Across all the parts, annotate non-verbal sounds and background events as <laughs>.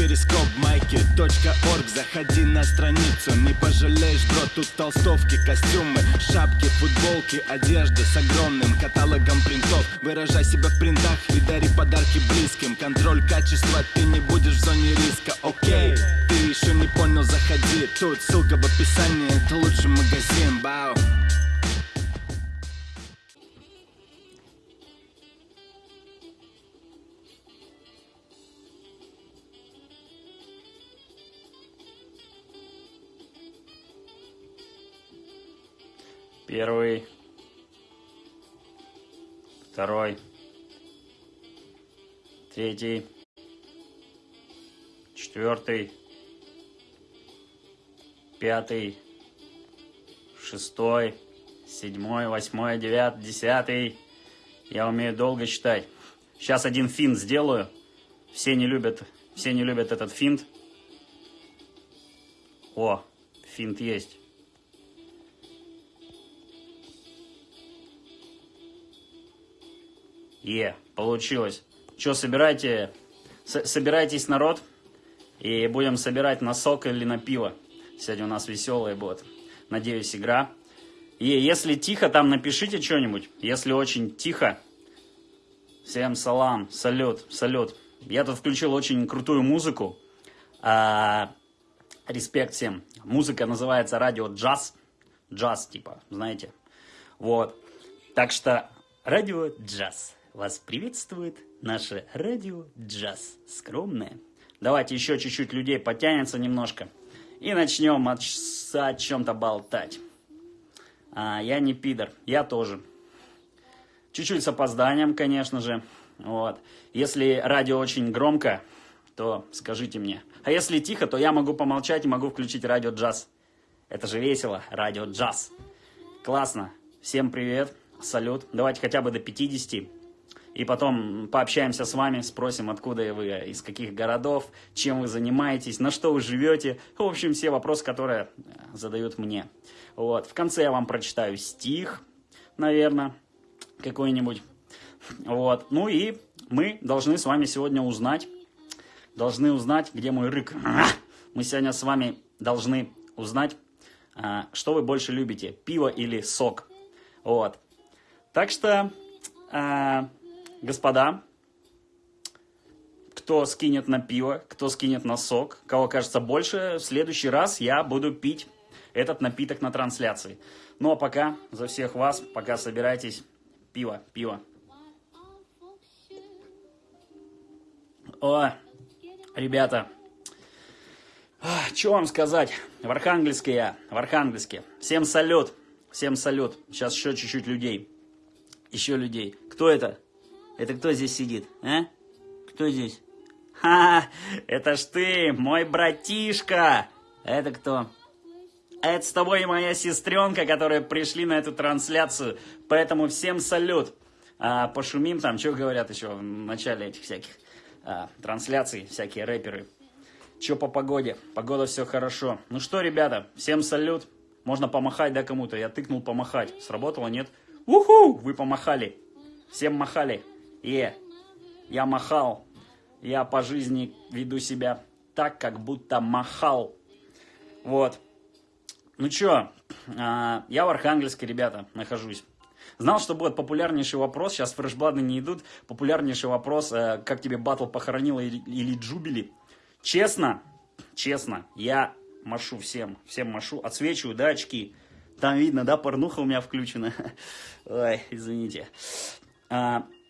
перископ майки .орг. Заходи на страницу, не пожалеешь, бро Тут толстовки, костюмы, шапки, футболки Одежда с огромным каталогом принтов. Выражай себя в принтах и дари подарки близким. Контроль качества, ты не будешь в зоне риска, окей Ты еще не понял, заходи. Тут ссылка в описании, это лучший магазин, бау Первый. Второй. Третий. Четвертый. Пятый. Шестой. Седьмой, восьмой, девятый, десятый. Я умею долго считать. Сейчас один финт сделаю. Все не любят, все не любят этот финт. О, финт есть. Е, получилось. Что, собирайте, собирайтесь, народ, и будем собирать на сок или на пиво. Сегодня у нас веселая будет, надеюсь, игра. И если тихо, там напишите что-нибудь. Если очень тихо, всем салам, салют, салют. Я тут включил очень крутую музыку. А, респект всем. Музыка называется радио джаз. Джаз, типа, знаете. Вот. Так что радио джаз. Вас приветствует наше радио джаз. Скромное. Давайте еще чуть-чуть людей потянется немножко. И начнем от, о чем-то болтать. А, я не пидор, я тоже. Чуть-чуть с опозданием, конечно же. Вот. Если радио очень громко, то скажите мне. А если тихо, то я могу помолчать и могу включить радио джаз. Это же весело, радио джаз. Классно. Всем привет, салют. Давайте хотя бы до 50. И потом пообщаемся с вами, спросим, откуда вы, из каких городов, чем вы занимаетесь, на что вы живете. В общем, все вопросы, которые э, задают мне. Вот. В конце я вам прочитаю стих, наверное, какой-нибудь. Вот. Ну и мы должны с вами сегодня узнать, должны узнать, где мой рык. <laughs> Мы сегодня с вами должны узнать, э, что вы больше любите, пиво или сок. Вот. Так что э, господа, кто скинет на пиво, кто скинет на сок, кого кажется больше, в следующий раз я буду пить этот напиток на трансляции. Ну а пока за всех вас, пока собирайтесь, пиво, пиво. О, ребята, что вам сказать? В Архангельске я, в Архангельске. Всем салют, всем салют. Сейчас еще чуть-чуть людей. Еще людей. Кто это? Это кто здесь сидит, а? Кто здесь? <laughs> Ха, это ж ты, мой братишка. Это кто? Это с тобой моя сестренка, которые пришли на эту трансляцию. Поэтому всем салют. А, пошумим там, что говорят еще в начале этих всяких а, трансляций, всякие рэперы. Че по погоде? Погода все хорошо. Ну что, ребята, всем салют. Можно помахать, да, кому-то? Я тыкнул помахать. Сработало, нет? Уху! Вы помахали. Всем махали. И я махал, я по жизни веду себя так, как будто махал. Вот. Ну чё, а, я в Архангельске, ребята, нахожусь. Знал, что будет популярнейший вопрос, сейчас фрешблады не идут, популярнейший вопрос, э, как тебе батл похоронила или, или джубили. Честно, честно, я машу всем, всем машу, отсвечиваю, да, очки. Там видно, да, порнуха у меня включена. <laughs> Ой, извините.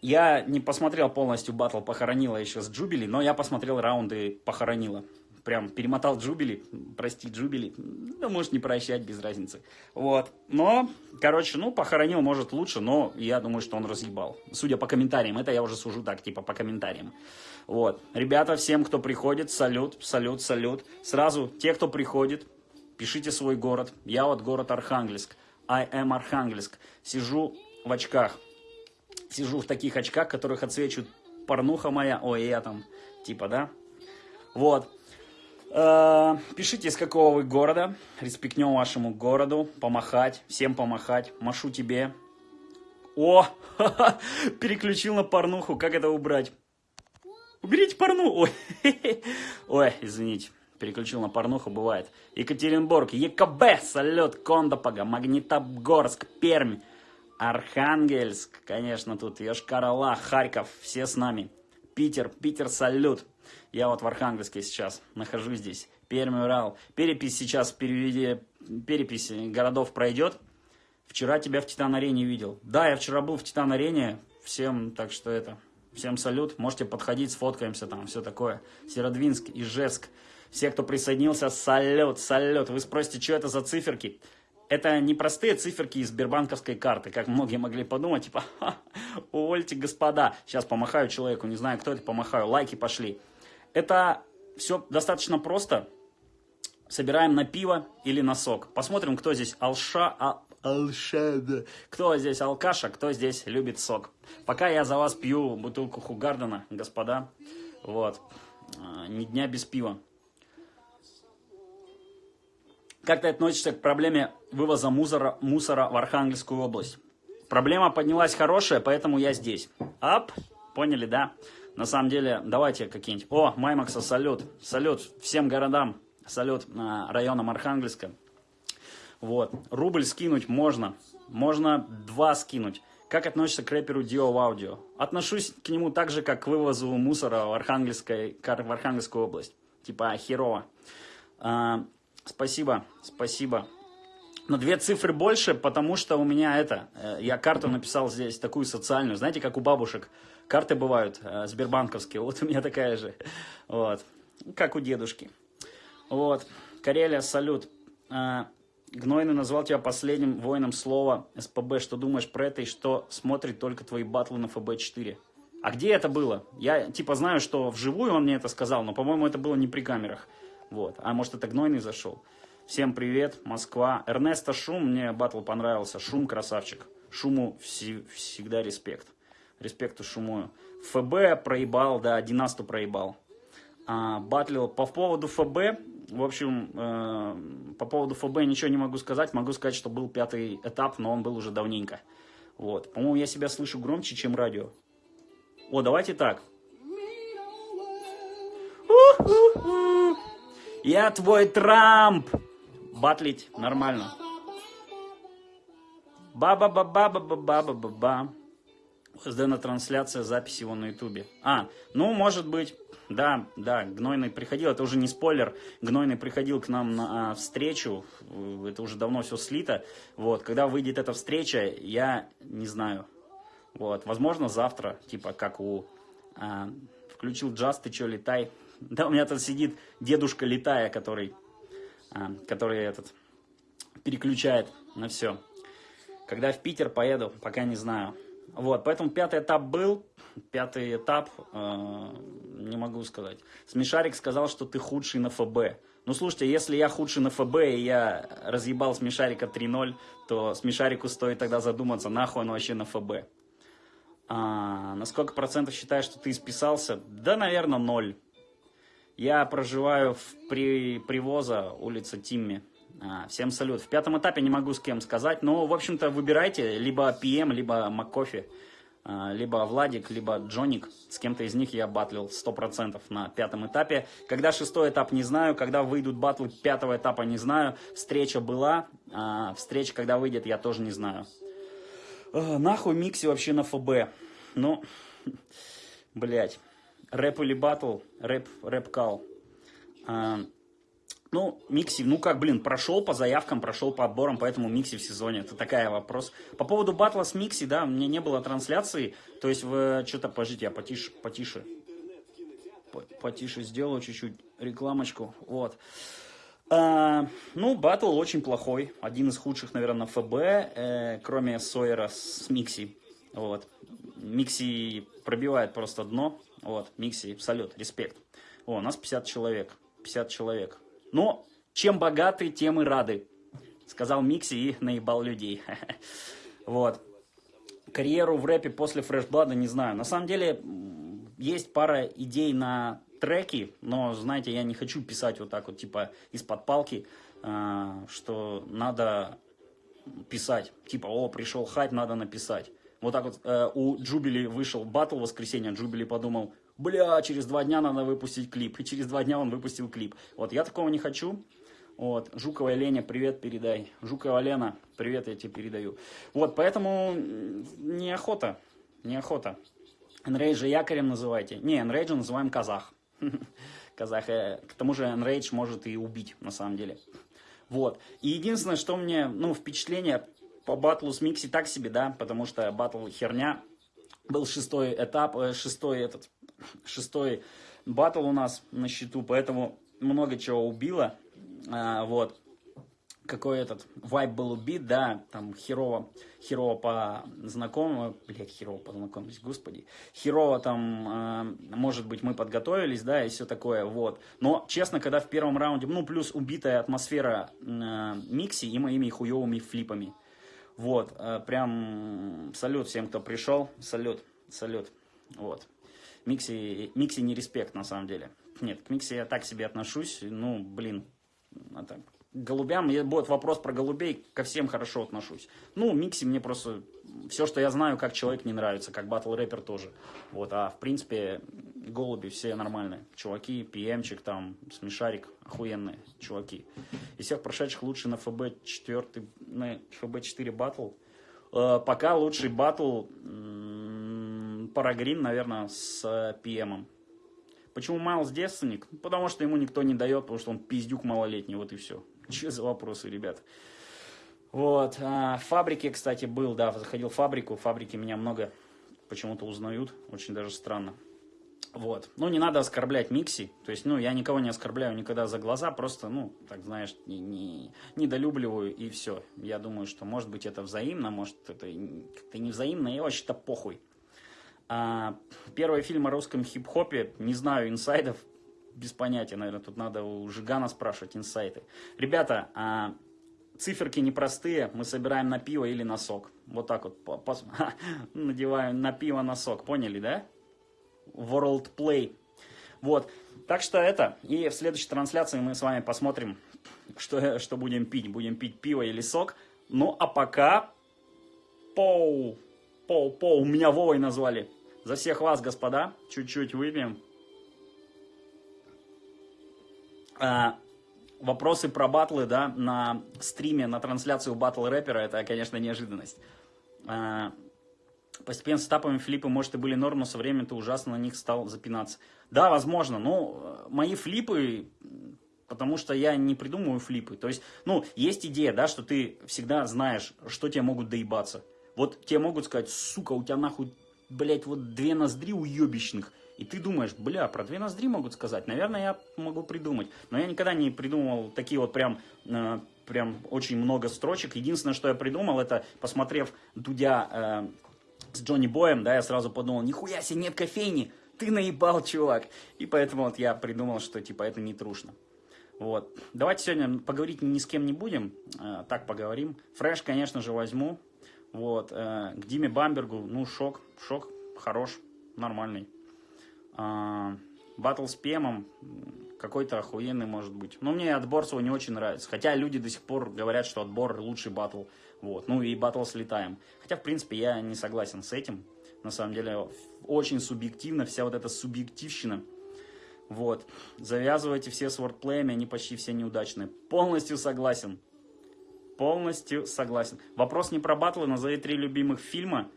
Я не посмотрел полностью батл «Похоронила» еще с Джубили, но я посмотрел раунды «Похоронила». Прям перемотал Джубили, прости, Джубили, да может не прощать, без разницы. Вот, но, короче, ну, похоронил, может, лучше, но я думаю, что он разъебал. Судя по комментариям, это я уже сужу так, типа, по комментариям. Вот, ребята, всем, кто приходит, салют, салют, салют. Сразу, те, кто приходит, пишите свой город. Я вот город Архангельск, I am Архангельск. Сижу в очках, сижу в таких очках, которых отсвечивает порнуха моя, ой, я там, типа, да? Вот. Э, пишите, из какого вы города, респектнем вашему городу, помахать, всем помахать, машу тебе. О, <laughs> переключил на порнуху, как это убрать? Уберите порну! <laughs> Ой, ой, извините, переключил на порнуху, бывает. Екатеринбург, ЕКБ, салют, Кондопога, Магнитогорск, Пермь, Архангельск, конечно, тут Йошкар-Ола, Харьков, все с нами. Питер, Питер, салют. Я вот в Архангельске сейчас нахожусь здесь. Пермь, Урал. Перепись сейчас, переведи, перепись городов пройдет. Вчера тебя в Титан-арене видел. Да, я вчера был в Титан-арене. Всем, так что это, всем салют. Можете подходить, сфоткаемся там, все такое. Северодвинск, Ижевск. Все, кто присоединился, салют, салют. Вы спросите, что это за циферки? Это не простые циферки из Сбербанковской карты, как многие могли подумать, типа, увольте, господа. Сейчас помахаю человеку, не знаю, кто это, помахаю, лайки пошли. Это все достаточно просто. Собираем на пиво или на сок. Посмотрим, кто здесь алша, а, алшада. Кто здесь алкаша, кто здесь любит сок. Пока я за вас пью бутылку Хугардена, господа. Вот. А, ни дня без пива. Как ты относишься к проблеме вывоза мусора, мусора в Архангельскую область? Проблема поднялась хорошая, поэтому я здесь. Ап, поняли, да? На самом деле, давайте какие-нибудь... О, Маймакса, салют. Салют всем городам. Салют районам Архангельска. Вот. Рубль скинуть можно. Можно два скинуть. Как относишься к рэперу Дио в аудио? Отношусь к нему так же, как к вывозу мусора в, Архангельской, в Архангельскую область. Типа херово. Спасибо, спасибо. Но две цифры больше, потому что у меня это, э, я карту написал здесь, такую социальную, знаете, как у бабушек. Карты бывают, э, сбербанковские, вот у меня такая же, вот, как у дедушки. Вот, Карелия, салют. Э, Гнойный назвал тебя последним воином слова СПБ. Что думаешь про это и что смотрит только твои батлы на ФБ-4? А где это было? Я типа знаю, что вживую он мне это сказал, но, по-моему, это было не при камерах. Вот. А может это Гнойный зашел? Всем привет, Москва. Эрнесто Шум, мне батл понравился. Шум красавчик. Шуму вси всегда респект. Респекту Шумую. ФБ проебал, да, Династу проебал. А, батлил по поводу ФБ, в общем, э, по поводу ФБ ничего не могу сказать. Могу сказать, что был пятый этап, но он был уже давненько. Вот. По-моему, я себя слышу громче, чем радио. О, давайте так. Я твой Трамп. Батлить нормально. Ба-ба-ба-ба-ба-ба-ба-ба-ба. Сдана трансляция, запись его на ютубе. А, ну, может быть, да, да, Гнойный приходил, это уже не спойлер, Гнойный приходил к нам на а, встречу, это уже давно все слито, вот, когда выйдет эта встреча, я не знаю, вот, возможно, завтра, типа, как у, а, включил джаз, ты че, летай, да, у меня тут сидит дедушка летая, который, а, который этот, переключает на все. Когда в Питер поеду, пока не знаю. Вот, поэтому пятый этап был. Пятый этап, э, не могу сказать. Смешарик сказал, что ты худший на ФБ. Ну, слушайте, если я худший на ФБ, и я разъебал Смешарика 3-0, то Смешарику стоит тогда задуматься, нахуй он вообще на ФБ. А, на сколько процентов считаешь, что ты исписался? Да, наверное, ноль. Я проживаю в при, Привоза, улица Тимми. А, всем салют. В пятом этапе не могу с кем сказать, но, в общем-то, выбирайте либо PM, либо МакКофи, а, либо Владик, либо Джоник. С кем-то из них я батлил 100% на пятом этапе. Когда шестой этап, не знаю. Когда выйдут батлы пятого этапа, не знаю. Встреча была. А, встреча, когда выйдет, я тоже не знаю. А, нахуй Микси вообще на ФБ. Ну, <laughs> блять. Рэп или батл? Рэп, рэп-кал. А, ну, Микси, ну как, блин, прошел по заявкам, прошел по отборам, поэтому Микси в сезоне. Это такая вопрос. По поводу батла с Микси, да, мне не было трансляции. То есть вы что-то, подождите, я потише, потише. Потише сделаю чуть-чуть рекламочку. Вот. А, ну, батл очень плохой. Один из худших, наверное, ФБ, э, кроме Сойера с Микси. Вот. Микси пробивает просто дно. Вот, Микси, салют, респект. О, у нас 50 человек. 50 человек. Но чем богаты, тем и рады. Сказал Микси и наебал людей. <laughs> Вот. Карьеру в рэпе после Фрешблада не знаю. На самом деле, есть пара идей на треки, но, знаете, я не хочу писать вот так вот, типа, из-под палки, а, что надо писать. Типа, о, пришел хайп, надо написать. Вот так вот э, у Джубили вышел батл в воскресенье, Джубили подумал, бля, через два дня надо выпустить клип. И через два дня он выпустил клип. Вот, я такого не хочу. Вот, Жукова Леня, привет передай. Жукова Лена, привет я тебе передаю. Вот, поэтому неохота, неохота. Enrage якорем называйте. Не, Enrage называем казах. <laughs> казах. Э, к тому же Enrage может и убить, на самом деле. Вот. И единственное, что мне, ну, впечатление по батлу с Микси так себе, да, потому что батл херня. Был шестой этап, э, шестой этот, шестой батл у нас на счету, поэтому много чего убило. А, вот какой этот вайб был убит, да, там херово, херово по знакомым, блядь, херово познакомились, господи, херово там, э, может быть, мы подготовились, да, и все такое, вот. Но, честно, когда в первом раунде, ну, плюс убитая атмосфера э, Микси и моими хуевыми флипами, вот, э, прям салют всем, кто пришел, салют, салют, вот. Микси, Микси не респект, на самом деле. Нет, к Микси я так себе отношусь, ну, блин, это голубям, будет вопрос про голубей, ко всем хорошо отношусь. Ну, Микси мне просто, все, что я знаю, как человек не нравится, как батл рэпер тоже. Вот, а в принципе, голуби все нормальные. Чуваки, ПМчик там, Смешарик, охуенные чуваки. Из всех прошедших лучше на ФБ 4, на ФБ 4 батл. Э, пока лучший батл Парагрин, наверное, с ПМом. Почему Майлз девственник? Потому что ему никто не дает, потому что он пиздюк малолетний, вот и все. Че за вопросы, ребят? Вот, а, в фабрике, кстати, был, да, заходил в фабрику, в фабрике меня много почему-то узнают, очень даже странно. Вот, ну, не надо оскорблять Микси, то есть, ну, я никого не оскорбляю никогда за глаза, просто, ну, так, знаешь, не, не, недолюбливаю и все. Я думаю, что, может быть, это взаимно, может, это как-то не взаимно, и вообще-то похуй. А, первый фильм о русском хип-хопе, не знаю инсайдов, без понятия, наверное, тут надо у Жигана спрашивать инсайты. Ребята, а, циферки непростые, мы собираем на пиво или на сок. Вот так вот, по, по, <laughs> надеваем на пиво на сок, поняли, да? World Play. Вот, так что это, и в следующей трансляции мы с вами посмотрим, что, что будем пить. Будем пить пиво или сок. Ну, а пока, поу, поу, поу, меня Вовой назвали. За всех вас, господа, чуть-чуть выпьем. А, вопросы про батлы, да, на стриме, на трансляцию батл рэпера, это, конечно, неожиданность. А, постепенно с этапами флипы, может, и были норм, но со временем ты ужасно на них стал запинаться. Да, возможно, но мои флипы, потому что я не придумываю флипы. То есть, ну, есть идея, да, что ты всегда знаешь, что тебе могут доебаться. Вот тебе могут сказать, сука, у тебя нахуй, блядь, вот две ноздри уебищных. И ты думаешь, бля, про две ноздри могут сказать, наверное, я могу придумать. Но я никогда не придумывал такие вот прям, э, прям очень много строчек. Единственное, что я придумал, это посмотрев Дудя э, с Джонни Боем, да, я сразу подумал, нихуя себе нет кофейни, ты наебал, чувак. И поэтому вот я придумал, что типа это не трушно. Вот. Давайте сегодня поговорить ни с кем не будем, э, так поговорим. Фреш, конечно же, возьму. Вот. Э, к Диме Бамбергу, ну, шок, шок, хорош, нормальный. А, батл с Пемом какой-то охуенный может быть. Но мне отбор свой не очень нравится. Хотя люди до сих пор говорят, что отбор лучший батл. Вот. Ну и батл с летаем. Хотя, в принципе, я не согласен с этим. На самом деле, очень субъективно, вся вот эта субъективщина. Вот. Завязывайте все с вордплеями, они почти все неудачные. Полностью согласен. Полностью согласен. Вопрос не про батлы, назови три любимых фильма.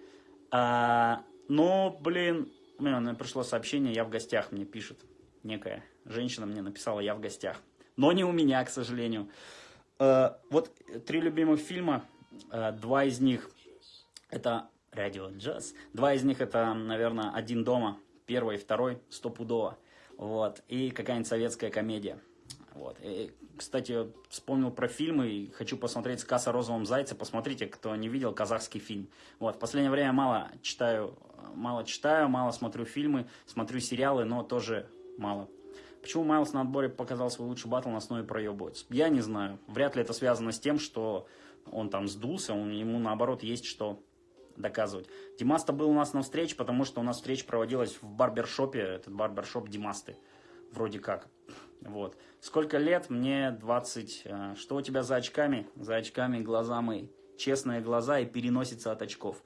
А, но, блин, мне пришло сообщение, я в гостях, мне пишет некая женщина, мне написала, я в гостях. Но не у меня, к сожалению. Э, вот три любимых фильма, э, два из них это радио джаз, два из них это, наверное, «Один дома», первый и второй, стопудово. Вот, и какая-нибудь советская комедия. Вот. И, кстати, вспомнил про фильмы и хочу посмотреть «Сказ о розовом зайце». Посмотрите, кто не видел казахский фильм. Вот. В последнее время мало читаю, мало читаю, мало смотрю фильмы, смотрю сериалы, но тоже мало. Почему Майлз на отборе показал свой лучший батл на основе проебывается? Я не знаю. Вряд ли это связано с тем, что он там сдулся, он, ему наоборот есть что доказывать. Димаста был у нас на встрече, потому что у нас встреча проводилась в барбершопе, этот барбершоп Димасты, вроде как. Вот. Сколько лет? Мне 20. Э, что у тебя за очками? За очками глаза мои. Честные глаза и переносится от очков.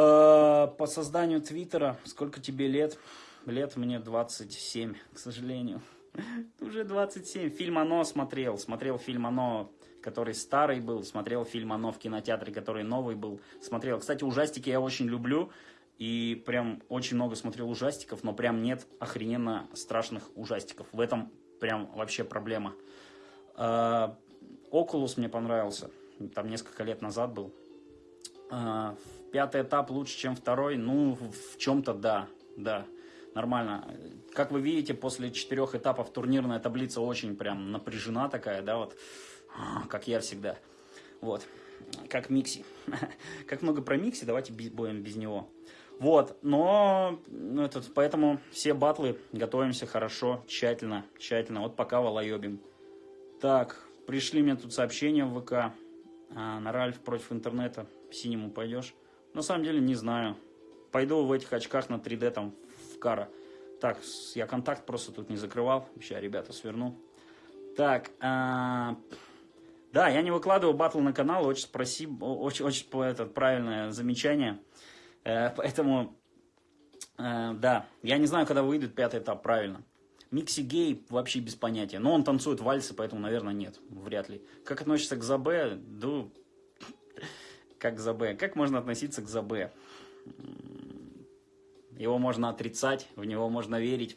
Э, по созданию Твиттера, сколько тебе лет? Лет мне 27, к сожалению. <laughs> Уже 27. Фильм «Оно» смотрел. Смотрел фильм «Оно», который старый был. Смотрел фильм «Оно» в кинотеатре, который новый был. Смотрел. Кстати, ужастики я очень люблю. И прям очень много смотрел ужастиков, но прям нет охрененно страшных ужастиков. В этом прям вообще проблема. Окулус мне понравился. Там несколько лет назад был. А, пятый этап лучше, чем второй. Ну, в чем-то да, да, нормально. Как вы видите, после четырех этапов турнирная таблица очень прям напряжена такая, да, вот, как я всегда. Вот, как Микси. <laughs> Как много про Микси, давайте будем без него. Вот, но ну, этот, поэтому все батлы готовимся хорошо, тщательно, тщательно. Вот пока волоебим. Так, пришли мне тут сообщения в ВК. А, на Ральф против интернета синему пойдешь? На самом деле не знаю. Пойду в этих очках на 3D там в кара. Так, я контакт просто тут не закрывал. Сейчас, ребята, сверну. Так, а... да, я не выкладываю батл на канал, очень спасибо, очень, очень это, правильное замечание. Э, поэтому, э, да, я не знаю, когда выйдет пятый этап, правильно. Микси гей вообще без понятия. Но он танцует вальсы, поэтому, наверное, нет. Вряд ли. Как относится к Забе? Да, как к Забе. Как можно относиться к Забе? Его можно отрицать, в него можно верить.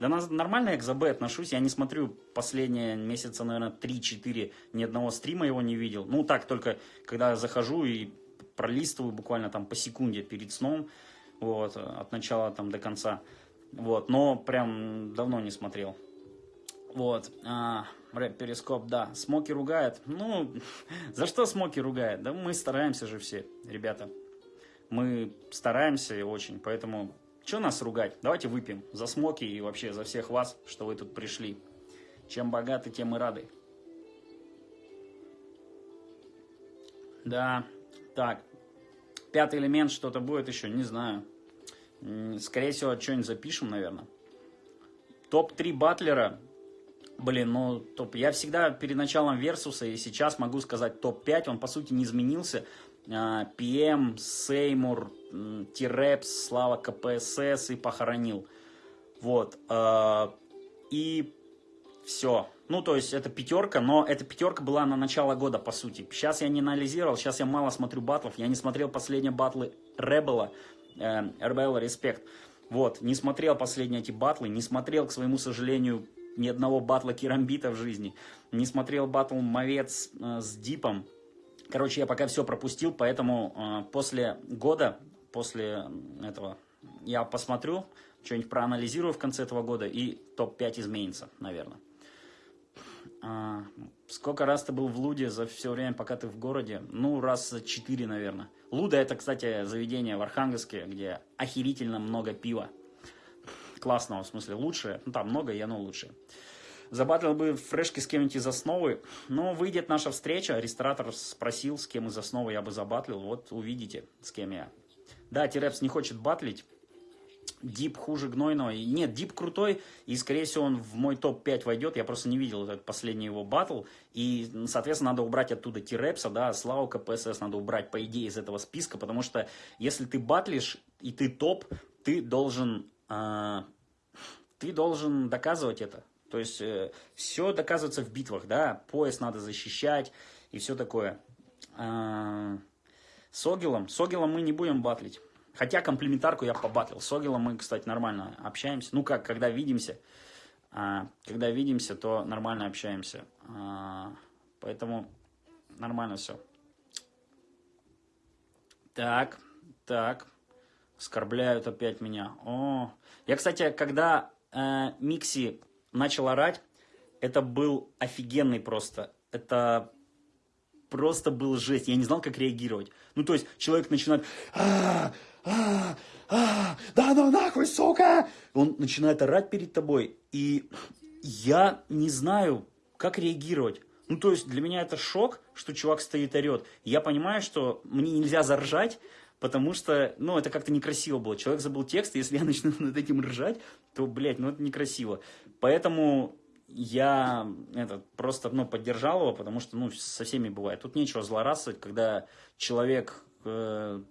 Да нормально я к ЗБ отношусь, я не смотрю последние месяца, наверное, 3-4, ни одного стрима его не видел. Ну так, только когда захожу и пролистываю буквально там по секунде перед сном, вот, от начала там до конца. Вот, но прям давно не смотрел. Вот, а, рэп Перископ, да. Смоки ругает. Ну, <laughs> за что Смоки ругает? Да мы стараемся же все, ребята. Мы стараемся очень, поэтому что нас ругать? Давайте выпьем за Смоки и вообще за всех вас, что вы тут пришли. Чем богаты, тем и рады. Да, так. Пятый элемент что-то будет еще, не знаю. Скорее всего, что-нибудь запишем, наверное. Топ-3 батлера Блин, ну, топ. Я всегда перед началом Версуса и сейчас могу сказать топ-5, он по сути не изменился. А, ПМ, Сеймур, Тирепс, Слава КПСС и похоронил. Вот. А, и все. Ну, то есть, это пятерка, но эта пятерка была на начало года, по сути. Сейчас я не анализировал, сейчас я мало смотрю батлов. Я не смотрел последние батлы Ребела, э, Rebel Respect. Вот, не смотрел последние эти батлы, не смотрел, к своему сожалению, ни одного батла Керамбита в жизни. Не смотрел батл Мовец э, с Дипом. Короче, я пока все пропустил, поэтому э, после года, после этого, я посмотрю, что-нибудь проанализирую в конце этого года, и топ-5 изменится, наверное. А, сколько раз ты был в Луде за все время, пока ты в городе? Ну, раз за 4, наверное. Луда это, кстати, заведение в Архангельске, где охерительно много пива классного, в смысле лучшее, ну там много, и оно лучшее. Забатлил бы фрешки с кем-нибудь из основы, но выйдет наша встреча, ресторатор спросил, с кем из основы я бы забатлил, вот увидите, с кем я. Да, Тирепс не хочет батлить, Дип хуже гнойного. Нет, Дип крутой, и, скорее всего, он в мой топ-5 войдет. Я просто не видел этот последний его батл. И, соответственно, надо убрать оттуда Тирепса, да, Славу КПСС надо убрать, по идее, из этого списка, потому что если ты батлишь и ты топ, ты должен ты должен доказывать это. То есть э, все доказывается в битвах, да, пояс надо защищать и все такое. А, с Огилом, с Огилом мы не будем батлить. Хотя комплементарку я побатлил. С Огилом мы, кстати, нормально общаемся. Ну как, когда видимся, а, когда видимся, то нормально общаемся. А, поэтому нормально все. Так, так. Оскорбляют опять меня. О, я, кстати, когда э, Микси начал орать, это был офигенный просто. Это просто был жесть. Я не знал, как реагировать. Ну, то есть, человек начинает... А, а, а, да ну нахуй, сука! Он начинает орать перед тобой. И я не знаю, как реагировать. Ну, то есть, для меня это шок, что чувак стоит орет. Я понимаю, что мне нельзя заржать, потому что, ну, это как-то некрасиво было. Человек забыл текст, и если я <laughs> начну над этим ржать, то, блядь, ну, это некрасиво. Поэтому я это, просто, ну, поддержал его, потому что, ну, со всеми бывает. Тут нечего злорадствовать, когда человек, э,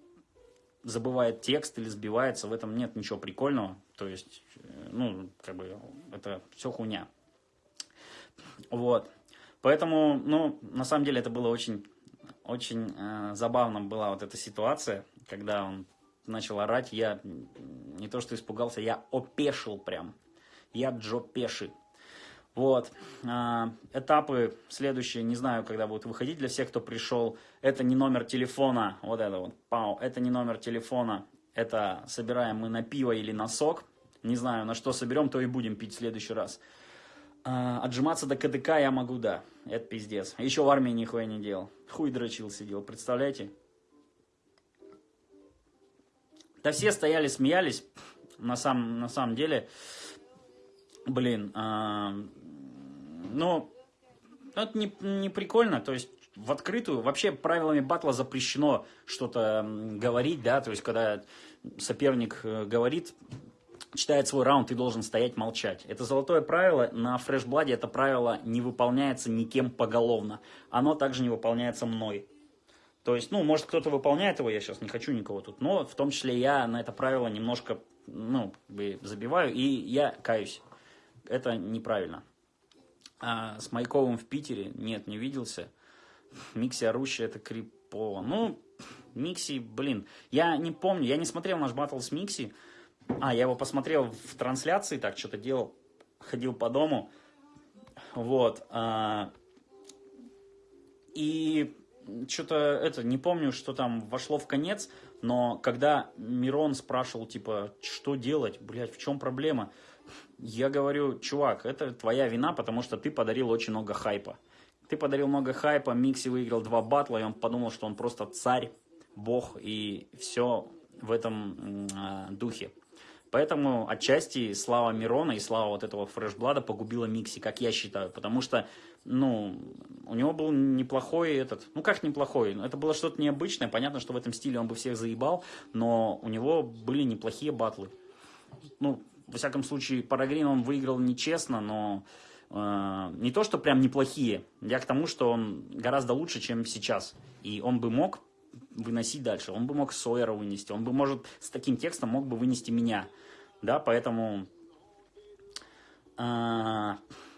забывает текст или сбивается, в этом нет ничего прикольного. То есть, э, ну, как бы, это все хуйня. Вот. Поэтому, ну, на самом деле это было очень, очень э, забавно была вот эта ситуация, когда он начал орать, я не то что испугался, я опешил прям. Я Джо Пеши. Вот. А, этапы следующие, не знаю, когда будут выходить для всех, кто пришел. Это не номер телефона, вот это вот, пау, это не номер телефона. Это собираем мы на пиво или на сок. Не знаю, на что соберем, то и будем пить в следующий раз. А, отжиматься до КДК я могу, да. Это пиздец. Еще в армии нихуя не делал. Хуй дрочил сидел, представляете? Да все стояли, смеялись. На самом, на самом деле, блин, а, ну, это не, не прикольно, то есть в открытую, вообще правилами батла запрещено что-то говорить, да, то есть когда соперник э, говорит, читает свой раунд, ты должен стоять молчать. Это золотое правило, на фрешбладе это правило не выполняется никем поголовно, оно также не выполняется мной. То есть, ну, может, кто-то выполняет его, я сейчас не хочу никого тут, но в том числе я на это правило немножко, ну, забиваю, и я каюсь. Это неправильно. А с Майковым в Питере нет, не виделся. Микси орущий, это крипово. Ну, Микси, блин, я не помню, я не смотрел наш батл с Микси. А, я его посмотрел в трансляции, так что-то делал, ходил по дому. Вот. А, и что-то это, не помню, что там вошло в конец, но когда Мирон спрашивал, типа, что делать, блядь, в чем проблема? Я говорю, чувак, это твоя вина, потому что ты подарил очень много хайпа. Ты подарил много хайпа, Микси выиграл два батла, и он подумал, что он просто царь, бог, и все в этом э, духе. Поэтому отчасти слава Мирона и слава вот этого фрешблада погубила Микси, как я считаю. Потому что, ну, у него был неплохой этот... Ну, как неплохой? Это было что-то необычное. Понятно, что в этом стиле он бы всех заебал, но у него были неплохие батлы. Ну, во всяком случае, Парагрин он выиграл нечестно, но э, не то, что прям неплохие. Я к тому, что он гораздо лучше, чем сейчас. И он бы мог выносить дальше. Он бы мог Сойера вынести. Он бы, может, с таким текстом мог бы вынести меня. Да, поэтому э,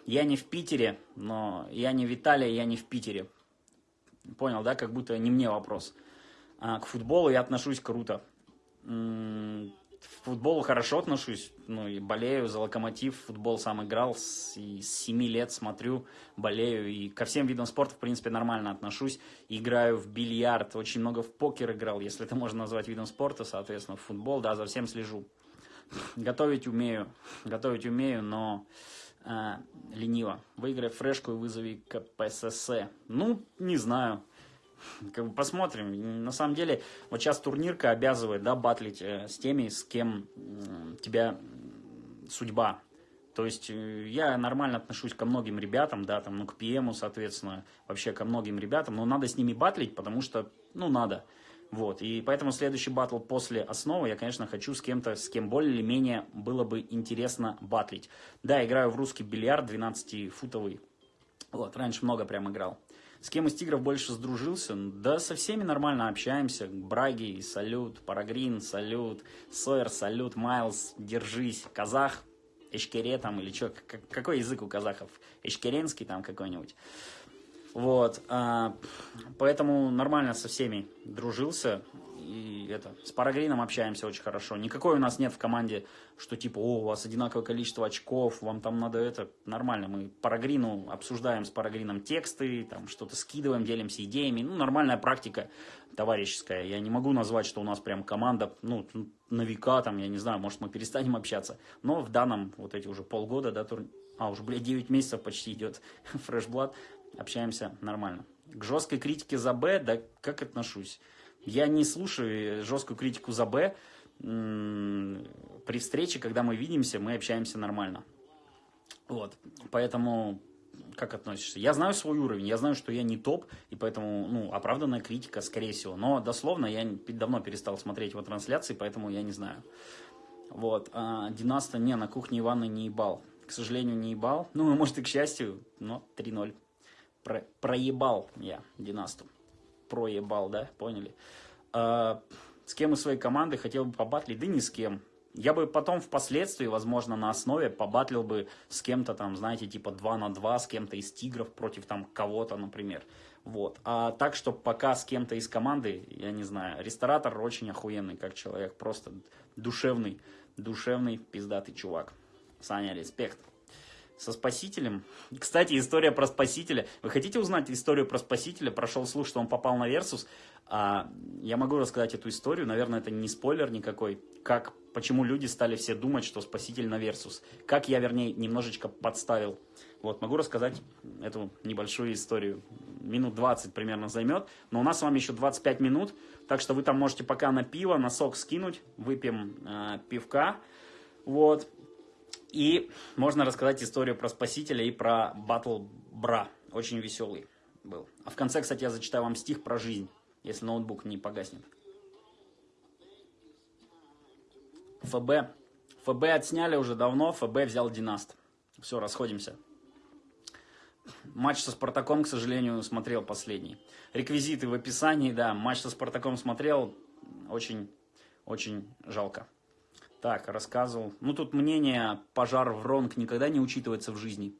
я не в Питере, но я не Виталий, я не в Питере. Понял, да? Как будто не мне вопрос. А к футболу я отношусь круто к футболу хорошо отношусь, ну и болею за локомотив, футбол сам играл, с, и с 7 лет смотрю, болею, и ко всем видам спорта, в принципе, нормально отношусь. Играю в бильярд, очень много в покер играл, если это можно назвать видом спорта, соответственно, в футбол, да, за всем слежу. Готовить умею, готовить умею, но э, лениво. Выиграй фрешку и вызови КПСС. Ну, не знаю. Как бы посмотрим. На самом деле, вот сейчас турнирка обязывает, да, батлить э, с теми, с кем э, тебя судьба. То есть э, я нормально отношусь ко многим ребятам, да, там, ну, к ПМу, соответственно, вообще ко многим ребятам, но надо с ними батлить, потому что, ну, надо. Вот, и поэтому следующий батл после основы я, конечно, хочу с кем-то, с кем более или менее было бы интересно батлить. Да, играю в русский бильярд 12-футовый. Вот, раньше много прям играл. С кем из тигров больше сдружился? Да со всеми нормально общаемся. Браги, салют, Парагрин, салют, Сойер, салют, Майлз, держись, казах, Эшкере там или что, какой язык у казахов? Эшкеренский там какой-нибудь. Вот, а, поэтому нормально со всеми дружился и это, с Парагрином общаемся очень хорошо. Никакой у нас нет в команде, что типа, о, у вас одинаковое количество очков, вам там надо это. Нормально, мы Парагрину обсуждаем с Парагрином тексты, там что-то скидываем, делимся идеями. Ну, нормальная практика товарищеская. Я не могу назвать, что у нас прям команда, ну, на века, там, я не знаю, может, мы перестанем общаться. Но в данном, вот эти уже полгода, да, тур... а, уже, блядь, 9 месяцев почти идет <laughs> фрешблад, общаемся нормально. К жесткой критике за Б, да, как отношусь? Я не слушаю жесткую критику за Б. При встрече, когда мы видимся, мы общаемся нормально. Вот, поэтому как относишься? Я знаю свой уровень, я знаю, что я не топ, и поэтому, ну, оправданная критика, скорее всего. Но дословно я давно перестал смотреть его трансляции, поэтому я не знаю. Вот, а Династа не, на кухне Ивана не ебал. К сожалению, не ебал. Ну, может, и к счастью, но 3-0. Про проебал я Династу проебал, да, поняли? А, С кем из своей команды хотел бы побатлить? Да ни с кем. Я бы потом впоследствии, возможно, на основе побатлил бы с кем-то там, знаете, типа 2 на 2, с кем-то из тигров против там кого-то, например. Вот. А так, что пока с кем-то из команды, я не знаю, ресторатор очень охуенный как человек, просто душевный, душевный пиздатый чувак. Саня, респект со Спасителем. Кстати, история про Спасителя. Вы хотите узнать историю про Спасителя? Прошел слух, что он попал на Versus. А, я могу рассказать эту историю. Наверное, это не спойлер никакой. Как, почему люди стали все думать, что Спаситель на Versus. Как я, вернее, немножечко подставил. Вот, могу рассказать эту небольшую историю. Минут 20 примерно займет. Но у нас с вами еще 25 минут. Так что вы там можете пока на пиво, на сок скинуть. Выпьем э, пивка. Вот. И можно рассказать историю про Спасителя и про Батл Бра. Очень веселый был. А в конце, кстати, я зачитаю вам стих про жизнь, если ноутбук не погаснет. ФБ. ФБ отсняли уже давно, ФБ взял Династ. Все, расходимся. Матч со Спартаком, к сожалению, смотрел последний. Реквизиты в описании, да, матч со Спартаком смотрел, очень, очень жалко. Так, рассказывал. Ну, тут мнение пожар в Ронг никогда не учитывается в жизни.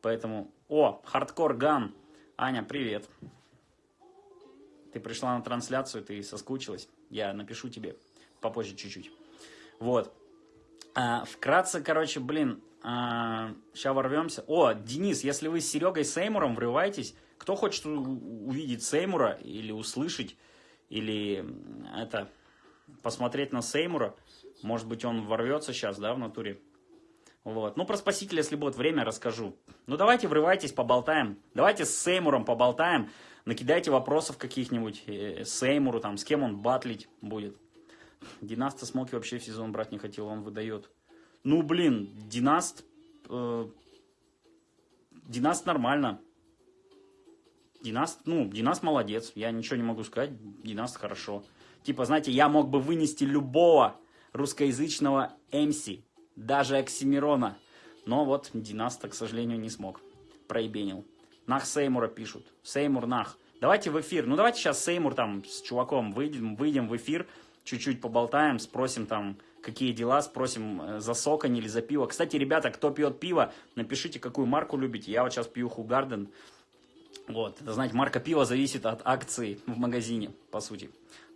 Поэтому... О, хардкор ган. Аня, привет. Ты пришла на трансляцию, ты соскучилась. Я напишу тебе попозже чуть-чуть. Вот. А, вкратце, короче, блин, а, сейчас ворвемся. О, Денис, если вы с Серегой Сеймуром врываетесь, кто хочет увидеть Сеймура или услышать, или это, посмотреть на Сеймура, может быть, он ворвется сейчас, да, в натуре. Вот. Ну, про Спасителя, если будет время, расскажу. Ну, давайте врывайтесь, поболтаем. Давайте с Сеймуром поболтаем. Накидайте вопросов каких-нибудь э, Сеймуру, там, с кем он батлить будет. Династа Смоки вообще в сезон брать не хотел, он выдает. Ну, блин, Династ... Э, Династ нормально. Династ, ну, Династ молодец, я ничего не могу сказать, Династ хорошо. Типа, знаете, я мог бы вынести любого русскоязычного МС, даже Оксимирона. Но вот Династа, к сожалению, не смог. Проебенил. Нах Сеймура пишут. Сеймур нах. Давайте в эфир. Ну давайте сейчас Сеймур там с чуваком выйдем, выйдем в эфир, чуть-чуть поболтаем, спросим там, какие дела, спросим э, за соконь или за пиво. Кстати, ребята, кто пьет пиво, напишите, какую марку любите. Я вот сейчас пью Хугарден. Вот, это, знаете, марка пива зависит от акции в магазине, по сути.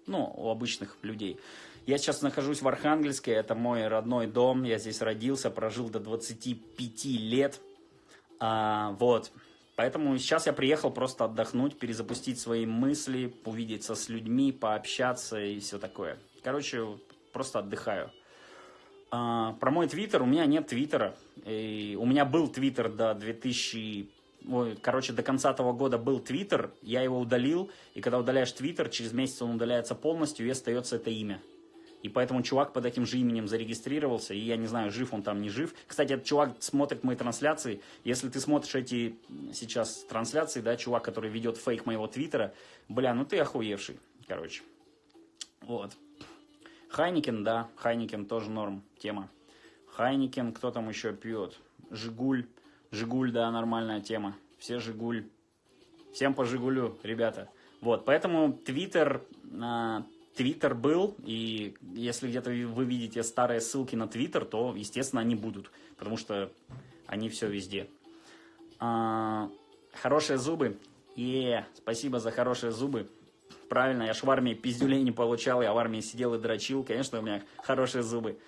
Ну, у обычных людей. Я сейчас нахожусь в Архангельске, это мой родной дом, я здесь родился, прожил до 25 лет, а, вот. Поэтому сейчас я приехал просто отдохнуть, перезапустить свои мысли, увидеться с людьми, пообщаться и все такое. Короче, просто отдыхаю. А, про мой твиттер, у меня нет твиттера. И у меня был твиттер до 2000 Ой, короче, до конца этого года был Твиттер, я его удалил, и когда удаляешь Твиттер, через месяц он удаляется полностью, и остается это имя. И поэтому чувак под этим же именем зарегистрировался, и я не знаю, жив он там, не жив. Кстати, этот чувак смотрит мои трансляции. Если ты смотришь эти сейчас трансляции, да, чувак, который ведет фейк моего твиттера, бля, ну ты охуевший, короче. Вот. Heineken, да, Heineken тоже норм, тема. Heineken, кто там еще пьет? Жигуль, Жигуль, да, нормальная тема. Все Жигуль. Всем по Жигулю, ребята. Вот, поэтому Твиттер, а, Твиттер был, и если где-то вы видите старые ссылки на Твиттер, то, естественно, они будут, потому что они все везде. А, хорошие зубы. Е, спасибо за хорошие зубы. Правильно, я ж в армии пиздюлей не получал, я в армии сидел и дрочил. Конечно, у меня хорошие зубы.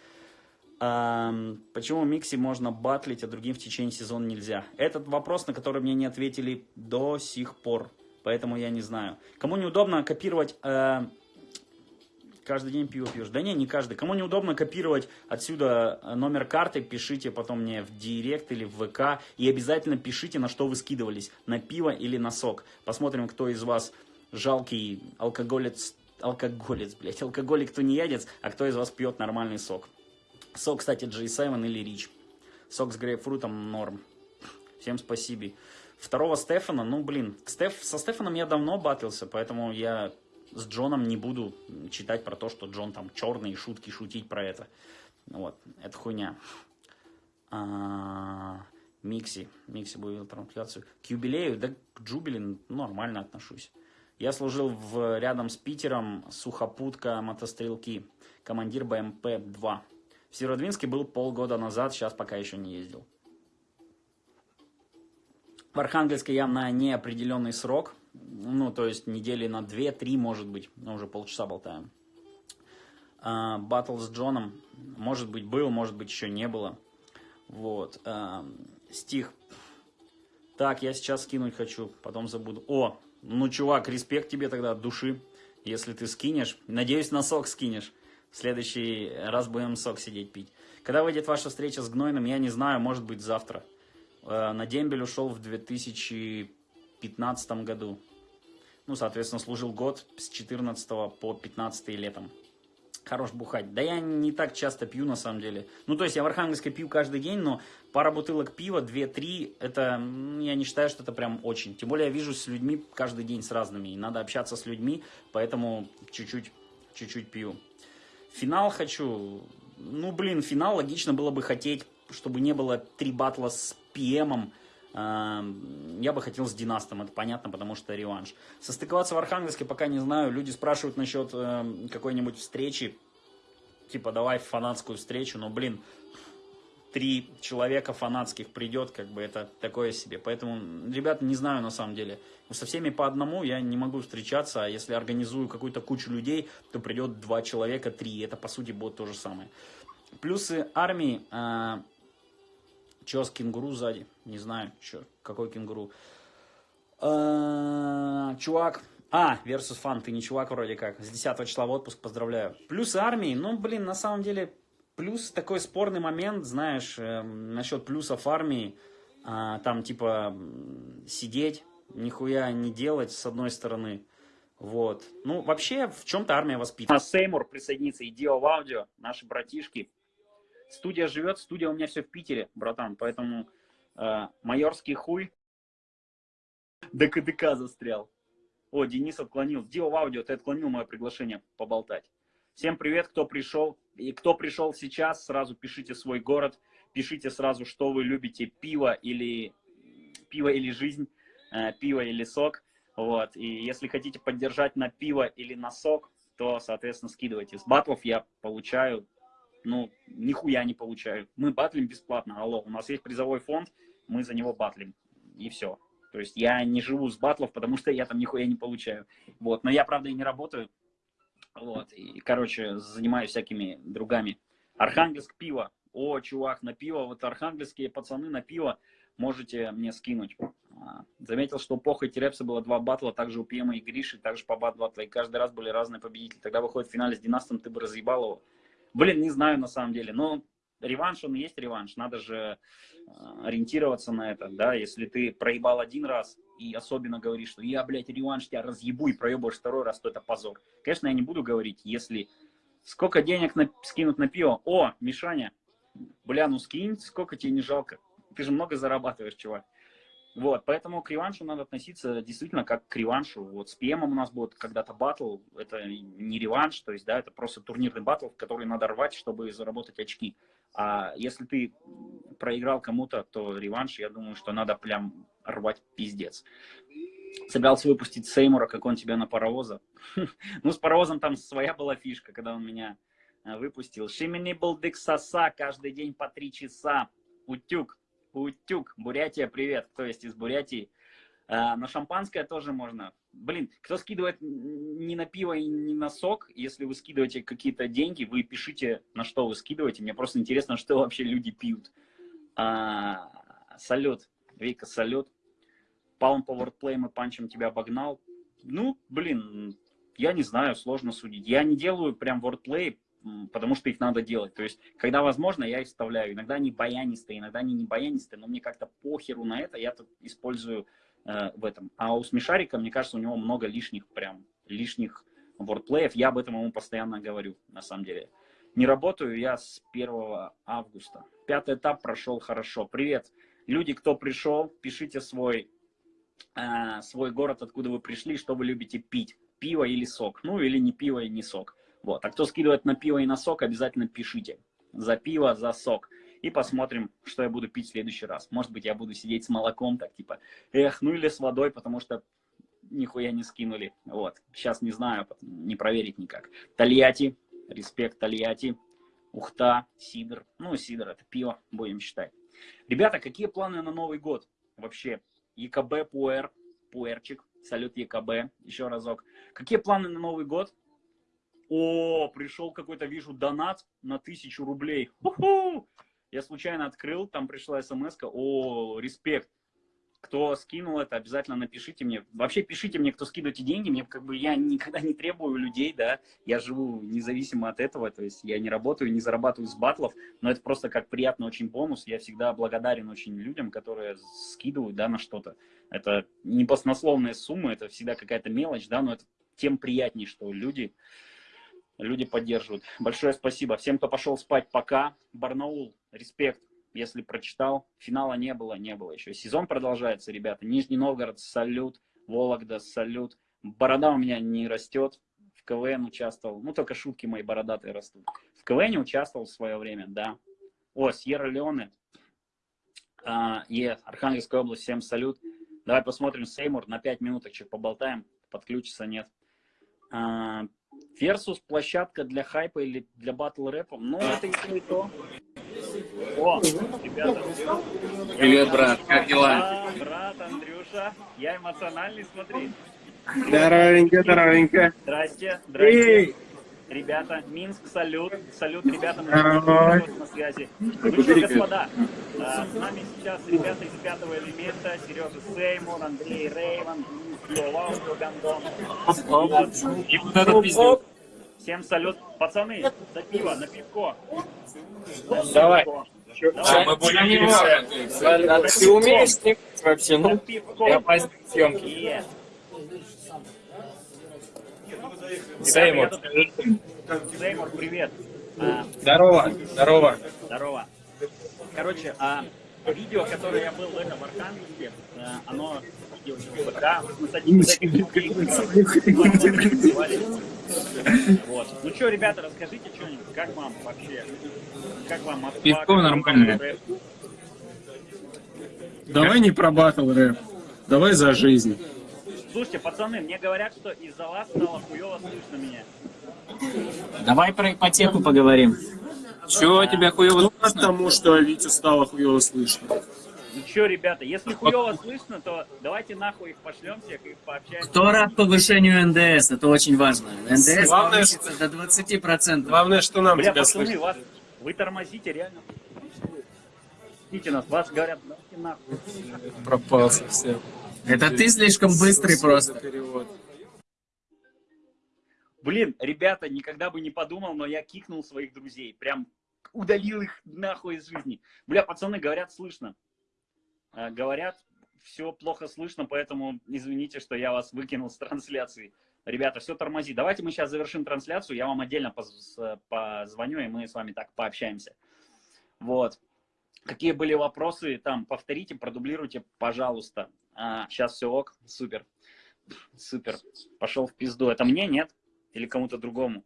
А, почему Микси можно батлить, а другим в течение сезона нельзя? Этот вопрос, на который мне не ответили до сих пор. Поэтому я не знаю. Кому неудобно копировать... Э, каждый день пиво пьешь. Да не, не каждый. Кому неудобно копировать отсюда э, номер карты, пишите потом мне в директ или в ВК. И обязательно пишите, на что вы скидывались. На пиво или на сок. Посмотрим, кто из вас жалкий алкоголец, алкоголец, блядь, алкоголик, кто не ядец, а кто из вас пьет нормальный сок. Сок, кстати, G7 или Rich. Сок с грейпфрутом норм. Всем спасибо. Второго Стефана, ну, блин, Стеф, со Стефаном я давно батился, поэтому я с Джоном не буду читать про то, что Джон там черный, шутки шутить про это. Вот, это хуйня. А, Микси, Микси будет трансляцию. К юбилею, да к Джубилин нормально отношусь. Я служил в, рядом с Питером, сухопутка мотострелки, командир БМП-2. В Северодвинске был полгода назад, сейчас пока еще не ездил. В Архангельске я на неопределенный срок, ну, то есть недели на 2-3, может быть, но уже полчаса болтаем. Батл с Джоном, может быть, был, может быть, еще не было. Вот. А, стих. Так, я сейчас скинуть хочу, потом забуду. О, ну, чувак, респект тебе тогда от души, если ты скинешь. Надеюсь, на сок скинешь. В следующий раз будем сок сидеть пить. Когда выйдет ваша встреча с Гнойным, я не знаю, может быть, завтра. Э, на дембель ушел в 2015 году. Ну, соответственно, служил год с 14 по 15 летом. Хорош бухать. Да я не так часто пью, на самом деле. Ну, то есть я в Архангельске пью каждый день, но пара бутылок пива, 2-3, это, я не считаю, что это прям очень. Тем более я вижусь с людьми каждый день с разными, и надо общаться с людьми, поэтому чуть-чуть, чуть-чуть пью. Финал хочу, ну, блин, финал логично было бы хотеть, чтобы не было три батла с ПМом, я бы хотел с Династом, это понятно, потому что реванш. Состыковаться в Архангельске пока не знаю. Люди спрашивают насчет э, какой-нибудь встречи. Типа, давай фанатскую встречу. Но, блин, три человека фанатских придет, как бы это такое себе. Поэтому, ребят, не знаю на самом деле. Со всеми по одному я не могу встречаться, а если организую какую-то кучу людей, то придет два человека, три. Это, по сути, будет то же самое. Плюсы армии. Э, Че с кенгуру сзади? Не знаю, что, какой кенгуру. А, чувак. А, versus фан, ты не чувак вроде как. С 10 числа в отпуск, поздравляю. Плюс армии, ну, блин, на самом деле, плюс такой спорный момент, знаешь, э, насчет плюсов армии. Э, там, типа, сидеть, нихуя не делать, с одной стороны. Вот. Ну, вообще, в чем-то армия воспитана. Сеймур присоединится, и Дио аудио, наши братишки. Студия живет, студия у меня все в Питере, братан, поэтому э, майорский хуй до КДК застрял. О, Денис отклонил. Дио аудио, ты отклонил мое приглашение поболтать. Всем привет, кто пришел. И кто пришел сейчас, сразу пишите свой город, пишите сразу, что вы любите, пиво или, пиво или жизнь, э, пиво или сок. Вот. И если хотите поддержать на пиво или на сок, то, соответственно, скидывайте. С батлов я получаю ну, нихуя не получаю. Мы батлим бесплатно, алло, у нас есть призовой фонд, мы за него батлим, и все. То есть я не живу с батлов, потому что я там нихуя не получаю. Вот, но я, правда, и не работаю. Вот, и, короче, занимаюсь всякими другами. Архангельск пиво. О, чувак, на пиво, вот архангельские пацаны на пиво можете мне скинуть. А, заметил, что у Поха и Терепса было два батла, также у Пьема и Гриши, также по бат батла, и каждый раз были разные победители. Тогда выходит в финале с Династом, ты бы разъебал его. Блин, не знаю на самом деле, но реванш, он есть реванш, надо же э, ориентироваться на это, да, если ты проебал один раз и особенно говоришь, что я, блядь, реванш тебя разъебу и проебаешь второй раз, то это позор. Конечно, я не буду говорить, если сколько денег на, скинут на пиво, о, Мишаня, бля, ну скинь, сколько тебе не жалко, ты же много зарабатываешь, чувак. Вот, поэтому к реваншу надо относиться действительно как к реваншу. Вот с ПМом у нас будет когда-то батл, это не реванш, то есть, да, это просто турнирный батл, который надо рвать, чтобы заработать очки. А если ты проиграл кому-то, то реванш, я думаю, что надо прям рвать пиздец. Собирался выпустить Сеймура, как он тебя на паровоза. <laughs> ну, с паровозом там своя была фишка, когда он меня э, выпустил. Шимини был саса каждый день по три часа. Утюг. Утюг, Бурятия, привет, кто есть из Бурятии. А, на шампанское тоже можно. Блин, кто скидывает не на пиво и не на сок, если вы скидываете какие-то деньги, вы пишите, на что вы скидываете. Мне просто интересно, что вообще люди пьют. А, салют, Вика, салют. Палм по вордплеем и панчем тебя обогнал. Ну, блин, я не знаю, сложно судить. Я не делаю прям вордплей, потому что их надо делать. То есть, когда возможно, я их вставляю. Иногда они баянистые, иногда они не баянистые, но мне как-то похеру на это, я тут использую э, в этом. А у Смешарика, мне кажется, у него много лишних, прям, лишних вордплеев. Я об этом ему постоянно говорю, на самом деле. Не работаю я с 1 августа. Пятый этап прошел хорошо. Привет, люди, кто пришел, пишите свой, э, свой город, откуда вы пришли, что вы любите пить. Пиво или сок. Ну, или не пиво и не сок. Вот. А кто скидывает на пиво и на сок, обязательно пишите. За пиво, за сок. И посмотрим, что я буду пить в следующий раз. Может быть, я буду сидеть с молоком, так типа, эх, ну или с водой, потому что нихуя не скинули. Вот. Сейчас не знаю, не проверить никак. Тольятти, респект Тольятти, Ухта, Сидр. Ну, Сидр это пиво, будем считать. Ребята, какие планы на Новый год? Вообще, ЕКБ, Пуэр, Пуэрчик, салют ЕКБ, еще разок. Какие планы на Новый год? О, пришел какой-то, вижу, донат на тысячу рублей. Ху-ху! Я случайно открыл, там пришла смс -ка. О, респект. Кто скинул это, обязательно напишите мне. Вообще пишите мне, кто скидываете деньги. Мне как бы я никогда не требую людей, да. Я живу независимо от этого. То есть я не работаю, не зарабатываю с батлов. Но это просто как приятный очень бонус. Я всегда благодарен очень людям, которые скидывают, да, на что-то. Это не баснословные суммы, это всегда какая-то мелочь, да, но это тем приятнее, что люди, люди поддерживают. Большое спасибо всем, кто пошел спать. Пока. Барнаул, респект если прочитал, финала не было, не было еще. Сезон продолжается, ребята. Нижний Новгород, салют. Вологда, салют. Борода у меня не растет. В КВН участвовал. Ну, только шутки мои бородатые растут. В КВН участвовал в свое время, да. О, Сьерра Леоне. А, е, Архангельская область, всем салют. Давай посмотрим Сеймур, на 5 минуточек поболтаем. Подключится, нет. А, Versus площадка для хайпа или для батл рэпа. Ну, это и то, и то. О, ребята. Привет, брат, как дела? А, брат, Андрюша, я эмоциональный, смотри. Здоровенько, здоровенько. Здрасте, здрасте. Ребята, Минск, салют. Салют, ребята, мы на связи. Ну что, господа, а, с нами сейчас ребята из пятого элемента, Сережа Сеймур, Андрей Рейван, Аудио Гандон. И вот этот пиздец. Всем салют. Пацаны, за пиво, на пивко. Давай. Давай. мы будем пересядь. Ты умеешь снимать вообще? Ну, я пойду съемки. Сеймур. Сеймур, привет. Здорово, здорово. Здорово. Короче, а, видео, которое я был в этом Архангельске, а, оно да, мы с одним из этих людей <laughs> вот. Ну что, ребята, расскажите что-нибудь, как вам вообще, как вам Москва? Пивко нормально. Давай не про батл рэп, давай за жизнь. Слушайте, пацаны, мне говорят, что из-за вас стало хуево слышно меня. Давай про ипотеку поговорим. Чего тебя хуево Ну, потому что Витю стало хуево слышно. Ну что, ребята, если хуево слышно, то давайте нахуй их пошлем всех и пообщаемся. Кто рад повышению НДС? Это очень важно. НДС Главное, повысится до 20%. Главное, что нам Бля, тебя пацаны, слышно. вас, вы тормозите, реально. Пустите нас, вас говорят, давайте нахуй. Пропал совсем. Это ты слишком быстрый просто. Блин, ребята, никогда бы не подумал, но я кикнул своих друзей. Прям удалил их нахуй из жизни. Бля, пацаны, говорят, слышно. А, говорят, все плохо слышно, поэтому извините, что я вас выкинул с трансляции. Ребята, все тормози. Давайте мы сейчас завершим трансляцию, я вам отдельно поз- позвоню, и мы с вами так пообщаемся. Вот. Какие были вопросы, там, повторите, продублируйте, пожалуйста. А, сейчас все ок, супер. Супер. Пошел в пизду. Это мне, нет? Или кому-то другому?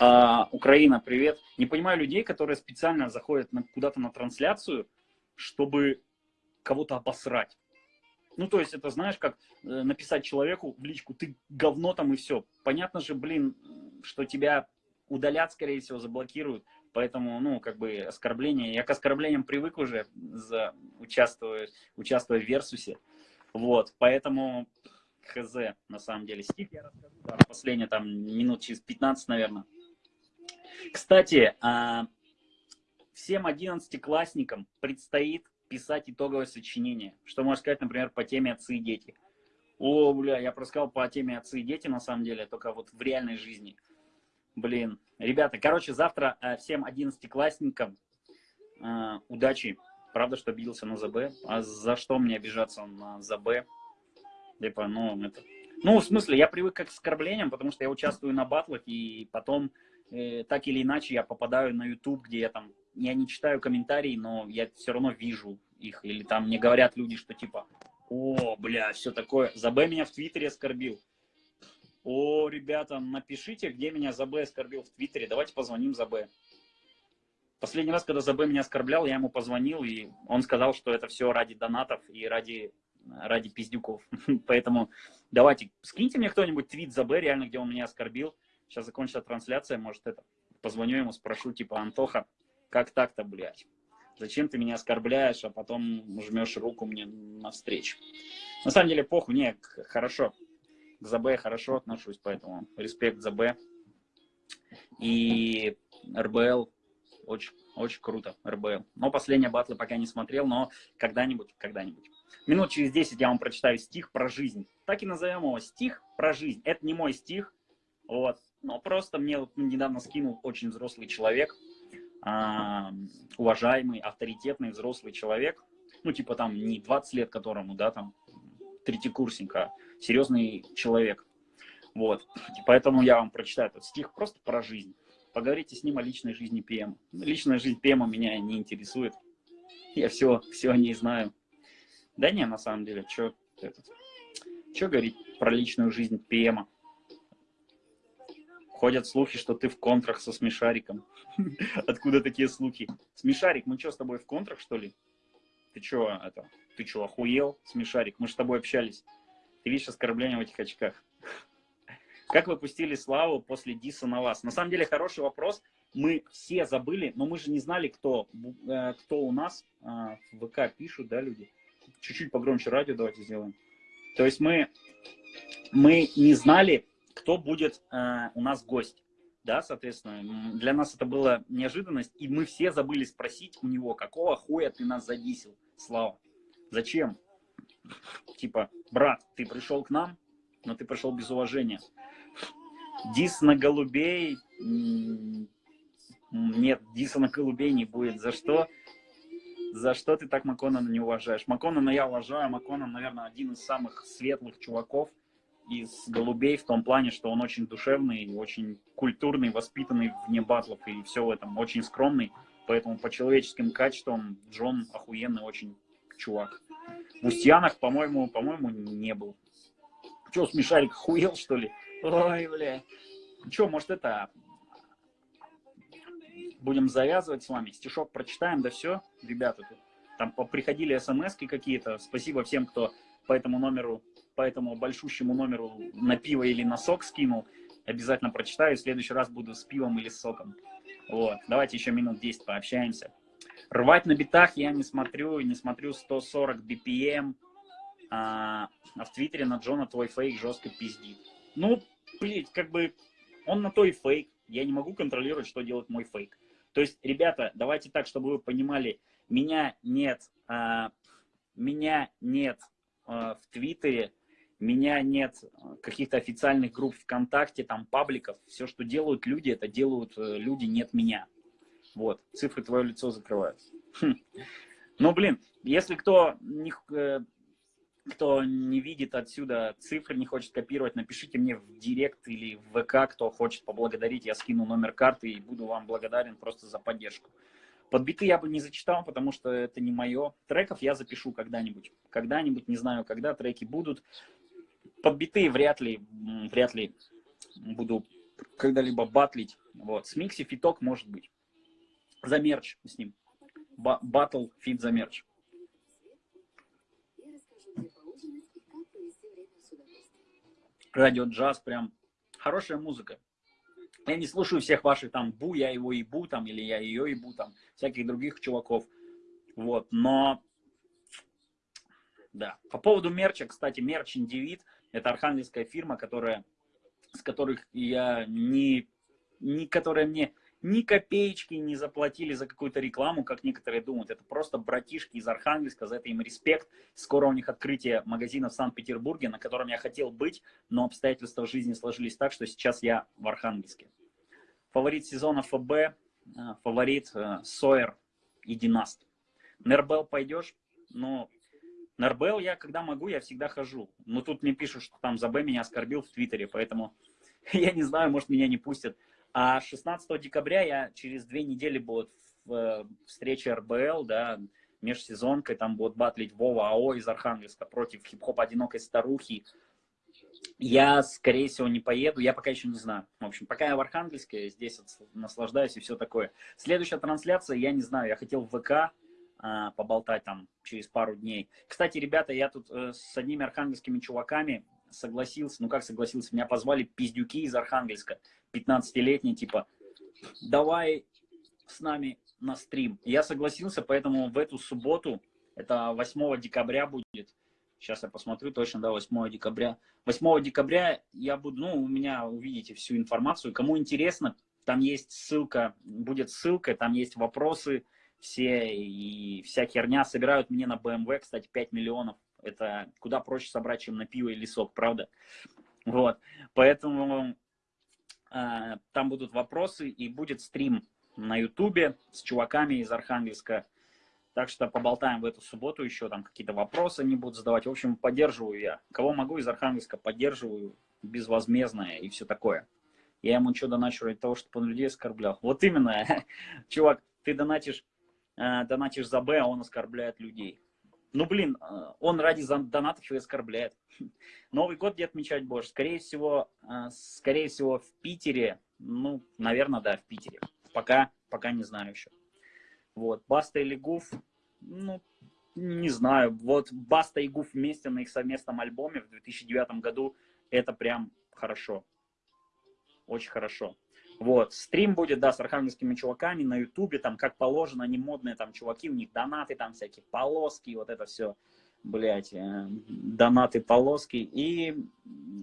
А, Украина, привет. Не понимаю людей, которые специально заходят куда-то на трансляцию, чтобы кого-то обосрать. Ну, то есть, это знаешь, как э, написать человеку в личку, ты говно там и все. Понятно же, блин, что тебя удалят, скорее всего, заблокируют. Поэтому, ну, как бы оскорбление. Я к оскорблениям привык уже, за, участвуя, участвуя в Версусе. Вот, поэтому хз, на самом деле. Стих я расскажу, да, последние там минут через 15, наверное. Кстати, а, всем 11-классникам предстоит писать итоговое сочинение. Что можно сказать, например, по теме «Отцы и дети». О, бля, я просказал по теме «Отцы и дети», на самом деле, только вот в реальной жизни. Блин, ребята, короче, завтра э, всем 11-классникам э, удачи. Правда, что обиделся на ЗБ. А за что мне обижаться на ЗБ? Типа, ну, это... Ну, в смысле, я привык к оскорблениям, потому что я участвую на батлах, и потом, э, так или иначе, я попадаю на YouTube, где я там, я не читаю комментарии, но я все равно вижу их. Или там мне говорят люди, что типа, о, бля, все такое. ЗБ меня в Твиттере оскорбил. О, ребята, напишите, где меня ЗБ оскорбил в Твиттере. Давайте позвоним ЗБ. Последний раз, когда ЗБ меня оскорблял, я ему позвонил, и он сказал, что это все ради донатов и ради, ради пиздюков. <laughs> Поэтому давайте, скиньте мне кто-нибудь твит ЗБ, реально, где он меня оскорбил. Сейчас закончится трансляция, может, это, позвоню ему, спрошу, типа, Антоха, как так-то, блядь? Зачем ты меня оскорбляешь, а потом жмешь руку мне навстречу? На самом деле, похуй, не, хорошо. К ЗБ хорошо отношусь, поэтому респект ЗБ. И РБЛ очень, очень круто, РБЛ. Но последние батлы пока не смотрел, но когда-нибудь, когда-нибудь. Минут через 10 я вам прочитаю стих про жизнь. Так и назовем его стих про жизнь. Это не мой стих, вот. Но просто мне вот недавно скинул очень взрослый человек, э, уважаемый, авторитетный взрослый человек. Ну, типа там не 20 лет которому, да, там, третьекурсник, а серьезный человек. Вот. Поэтому я вам прочитаю этот стих просто про жизнь. Поговорите с ним о личной жизни ПМ. Личная жизнь ПМ меня не интересует. Я все, все о ней знаю. Да не, на самом деле, что этот, что говорить про личную жизнь ПМа? Ходят слухи, что ты в контрах со Смешариком. <laughs> Откуда такие слухи? Смешарик, мы что, с тобой в контрах, что ли? Ты что, это, ты что, охуел, Смешарик? Мы же с тобой общались. Ты видишь оскорбление в этих очках. Как вы пустили славу после диса на вас? На самом деле хороший вопрос. Мы все забыли, но мы же не знали, кто, э, кто у нас э, в ВК пишут, да, люди. Чуть-чуть погромче радио давайте сделаем. То есть мы, мы не знали, кто будет э, у нас гость. Да, соответственно, для нас это была неожиданность, и мы все забыли спросить у него, какого хуя ты нас задисил, Слава? Зачем? Типа, брат, ты пришел к нам, но ты пришел без уважения. Дис на голубей. Нет, диса на голубей не будет. За что? За что ты так Маконана не уважаешь? Маконана я уважаю. Маконан, наверное, один из самых светлых чуваков из голубей в том плане, что он очень душевный, очень культурный, воспитанный вне батлов и все в этом, очень скромный. Поэтому по человеческим качествам Джон охуенный очень чувак. В Устьянах, по-моему, по-моему, не был. Че, смешарик хуел, что ли? Ой, бля. Че, может, это... Будем завязывать с вами. Стишок прочитаем, да все, ребята. Тут там приходили смс какие-то. Спасибо всем, кто по этому номеру, по этому большущему номеру на пиво или на сок скинул. Обязательно прочитаю. В следующий раз буду с пивом или с соком. Вот. Давайте еще минут 10 пообщаемся. Рвать на битах я не смотрю, не смотрю 140 BPM. А, а в Твиттере на Джона твой фейк жестко пиздит. Ну, блядь, как бы он на то и фейк. Я не могу контролировать, что делает мой фейк. То есть, ребята, давайте так, чтобы вы понимали, меня нет, а, меня нет а, в Твиттере, меня нет каких-то официальных групп ВКонтакте, там, пабликов. Все, что делают люди, это делают э, люди, нет меня. Вот, цифры твое лицо закрывают. Хм. Ну, блин, если кто не, э, кто не видит отсюда цифры, не хочет копировать, напишите мне в директ или в ВК, кто хочет поблагодарить, я скину номер карты и буду вам благодарен просто за поддержку. Подбиты я бы не зачитал, потому что это не мое. Треков я запишу когда-нибудь. Когда-нибудь, не знаю, когда треки будут. Подбитые вряд ли, вряд ли буду когда-либо батлить. Вот. С Микси фиток может быть. За мерч с ним. Батл фит за мерч. радио джаз, прям хорошая музыка. Я не слушаю всех ваших там бу, я его ебу там, или я ее ебу там, всяких других чуваков. Вот, но, да. По поводу мерча, кстати, мерч Индивид, это архангельская фирма, которая, с которых я не, не которая мне ни копеечки не заплатили за какую-то рекламу, как некоторые думают. Это просто братишки из Архангельска, за это им респект. Скоро у них открытие магазина в Санкт-Петербурге, на котором я хотел быть, но обстоятельства жизни сложились так, что сейчас я в Архангельске. Фаворит сезона ФБ, э, фаворит э, Сойер и Династ. Нербел пойдешь? Ну, Нербел я, когда могу, я всегда хожу. Но тут мне пишут, что там ЗБ меня оскорбил в Твиттере, поэтому <laughs> я не знаю, может меня не пустят. А 16 декабря я через две недели будет в встрече РБЛ, да, межсезонкой, там будут батлить Вова АО из Архангельска против хип-хоп одинокой старухи Я, скорее всего, не поеду, я пока еще не знаю. В общем, пока я в Архангельске, здесь наслаждаюсь и все такое. Следующая трансляция, я не знаю, я хотел в ВК а, поболтать там через пару дней. Кстати, ребята, я тут э, с одними архангельскими чуваками согласился, ну как согласился, меня позвали пиздюки из Архангельска, 15-летние, типа, давай с нами на стрим. Я согласился, поэтому в эту субботу, это 8 декабря будет, сейчас я посмотрю точно, да, 8 декабря. 8 декабря я буду, ну, у меня увидите всю информацию. Кому интересно, там есть ссылка, будет ссылка, там есть вопросы все и вся херня. Собирают мне на BMW, кстати, 5 миллионов. Это куда проще собрать, чем на пиво или сок, правда? Вот, поэтому э, там будут вопросы и будет стрим на ютубе с чуваками из Архангельска. Так что поболтаем в эту субботу еще, там какие-то вопросы они будут задавать. В общем, поддерживаю я. Кого могу из Архангельска, поддерживаю безвозмездное и все такое. Я ему что доначу ради того, чтобы он людей оскорблял. Вот именно, <laughs> чувак, ты донатишь, э, донатишь за Б, а он оскорбляет людей. Ну, блин, э, он ради донатов и оскорбляет. <laughs> Новый год где отмечать будешь? Скорее всего, э, скорее всего, в Питере. Ну, наверное, да, в Питере. Пока, пока не знаю еще. Вот, Баста или Гуф, ну, не знаю. Вот Баста и Гуф вместе на их совместном альбоме в 2009 году, это прям хорошо. Очень хорошо. Вот, стрим будет, да, с архангельскими чуваками на ютубе, там, как положено, они модные там чуваки, у них донаты там всякие, полоски, вот это все, блядь, э, донаты, полоски. И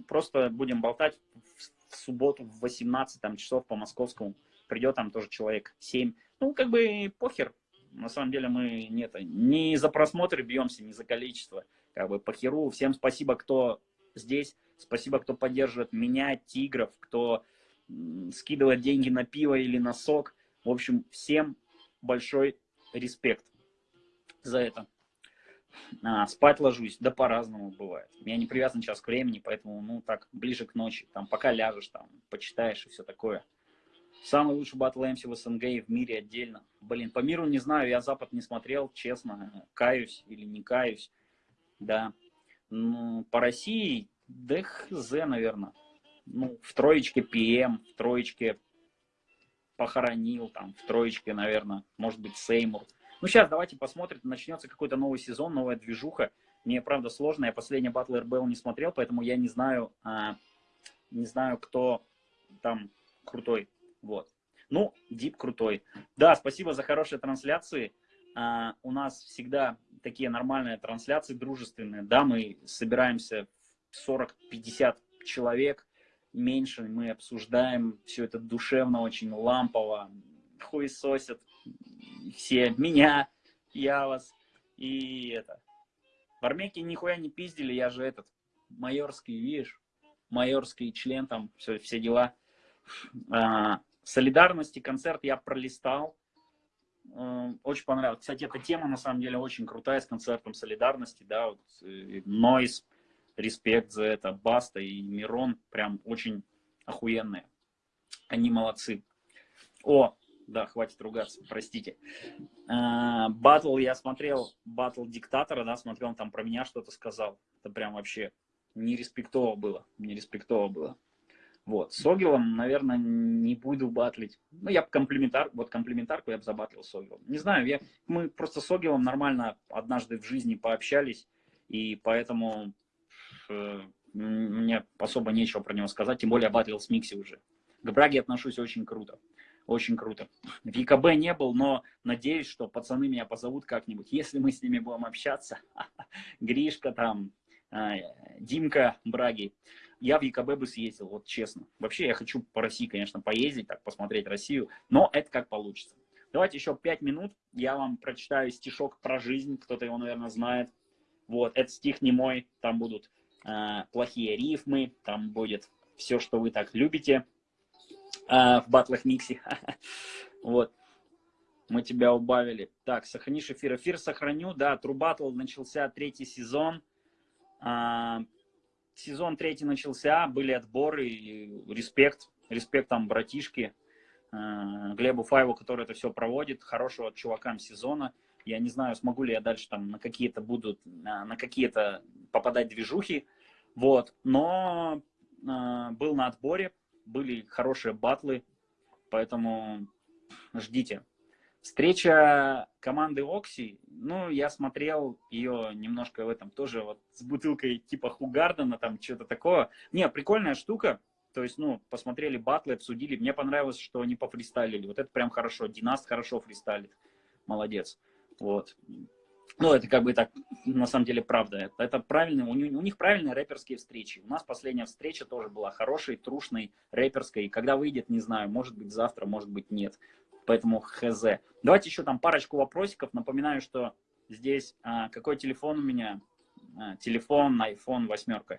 просто будем болтать в, в субботу в 18 там, часов по московскому. Придет там тоже человек 7 ну, как бы похер. На самом деле мы нет, не за просмотр бьемся, не за количество. Как бы похеру. Всем спасибо, кто здесь. Спасибо, кто поддерживает меня, тигров, кто скидывает деньги на пиво или на сок. В общем, всем большой респект за это. А, спать ложусь, да по-разному бывает. Я не привязан час к времени, поэтому, ну, так, ближе к ночи, там, пока ляжешь, там, почитаешь и все такое. Самый лучший батл MC в СНГ и в мире отдельно. Блин, по миру не знаю, я Запад не смотрел, честно, каюсь или не каюсь. Да. Ну, по России, да хз, наверное. Ну, в троечке ПМ, в троечке похоронил, там, в троечке, наверное, может быть, Сеймур. Ну, сейчас давайте посмотрим, начнется какой-то новый сезон, новая движуха. Мне, правда, сложно, я последний батл РБЛ не смотрел, поэтому я не знаю, а, не знаю, кто там крутой. Вот. Ну, Дип крутой. Да, спасибо за хорошие трансляции. А, у нас всегда такие нормальные трансляции, дружественные. Да, мы собираемся 40-50 человек, меньше мы обсуждаем все это душевно, очень лампово. Хуесосят все, меня, я вас. И это. В Армейке нихуя не пиздили, я же этот, майорский, видишь, майорский член там, все, все дела. А, солидарности концерт я пролистал. Э, очень понравилось. Кстати, эта тема на самом деле очень крутая с концертом солидарности. Да, вот, Нойс, респект за это. Баста и Мирон прям очень охуенные. Они молодцы. О, да, хватит ругаться, простите. Э, батл я смотрел, батл диктатора, да, смотрел, он там про меня что-то сказал. Это прям вообще не респектово было, не респектово было. Вот. С Огилом, наверное, не буду батлить. Ну, я комплиментар, вот комплиментарку я бы забатлил с Огилом. Не знаю, я, мы просто с Огилом нормально однажды в жизни пообщались, и поэтому мне особо нечего про него сказать, тем более батлил с Микси уже. К Браге отношусь очень круто. Очень круто. В ЕКБ не был, но надеюсь, что пацаны меня позовут как-нибудь. Если мы с ними будем общаться, <laughs> Гришка там, э, Димка Браги, я в ЕКБ бы съездил, вот честно. Вообще я хочу по России, конечно, поездить, так посмотреть Россию, но это как получится. Давайте еще пять минут, я вам прочитаю стишок про жизнь, кто-то его, наверное, знает. Вот, этот стих не мой, там будут э, плохие рифмы, там будет все, что вы так любите э, в батлах Микси. <laughs> Вот, мы тебя убавили. Так, сохранишь эфир. Эфир сохраню, да, True Battle начался третий сезон. А, сезон третий начался, были отборы, респект, респект там братишки, э, Глебу Файву, который это все проводит, хорошего чувакам сезона. Я не знаю, смогу ли я дальше там на какие-то будут, на какие-то попадать движухи. Вот, но э, был на отборе, были хорошие батлы, поэтому ждите. Встреча команды Окси, ну, я смотрел ее немножко в этом тоже вот с бутылкой типа Хугардена, там что-то такое. Не, прикольная штука, то есть, ну, посмотрели батлы, обсудили. Мне понравилось, что они пофристайлили. Вот это прям хорошо. Династ хорошо фристайлит. Молодец. Вот. Ну, это как бы так, на самом деле, правда. Это, правильно, у, у них правильные рэперские встречи. У нас последняя встреча тоже была хорошей, трушной, рэперской. Когда выйдет, не знаю, может быть завтра, может быть нет. Поэтому хз. Давайте еще там парочку вопросиков. Напоминаю, что здесь а, какой телефон у меня? А, телефон iPhone восьмерка.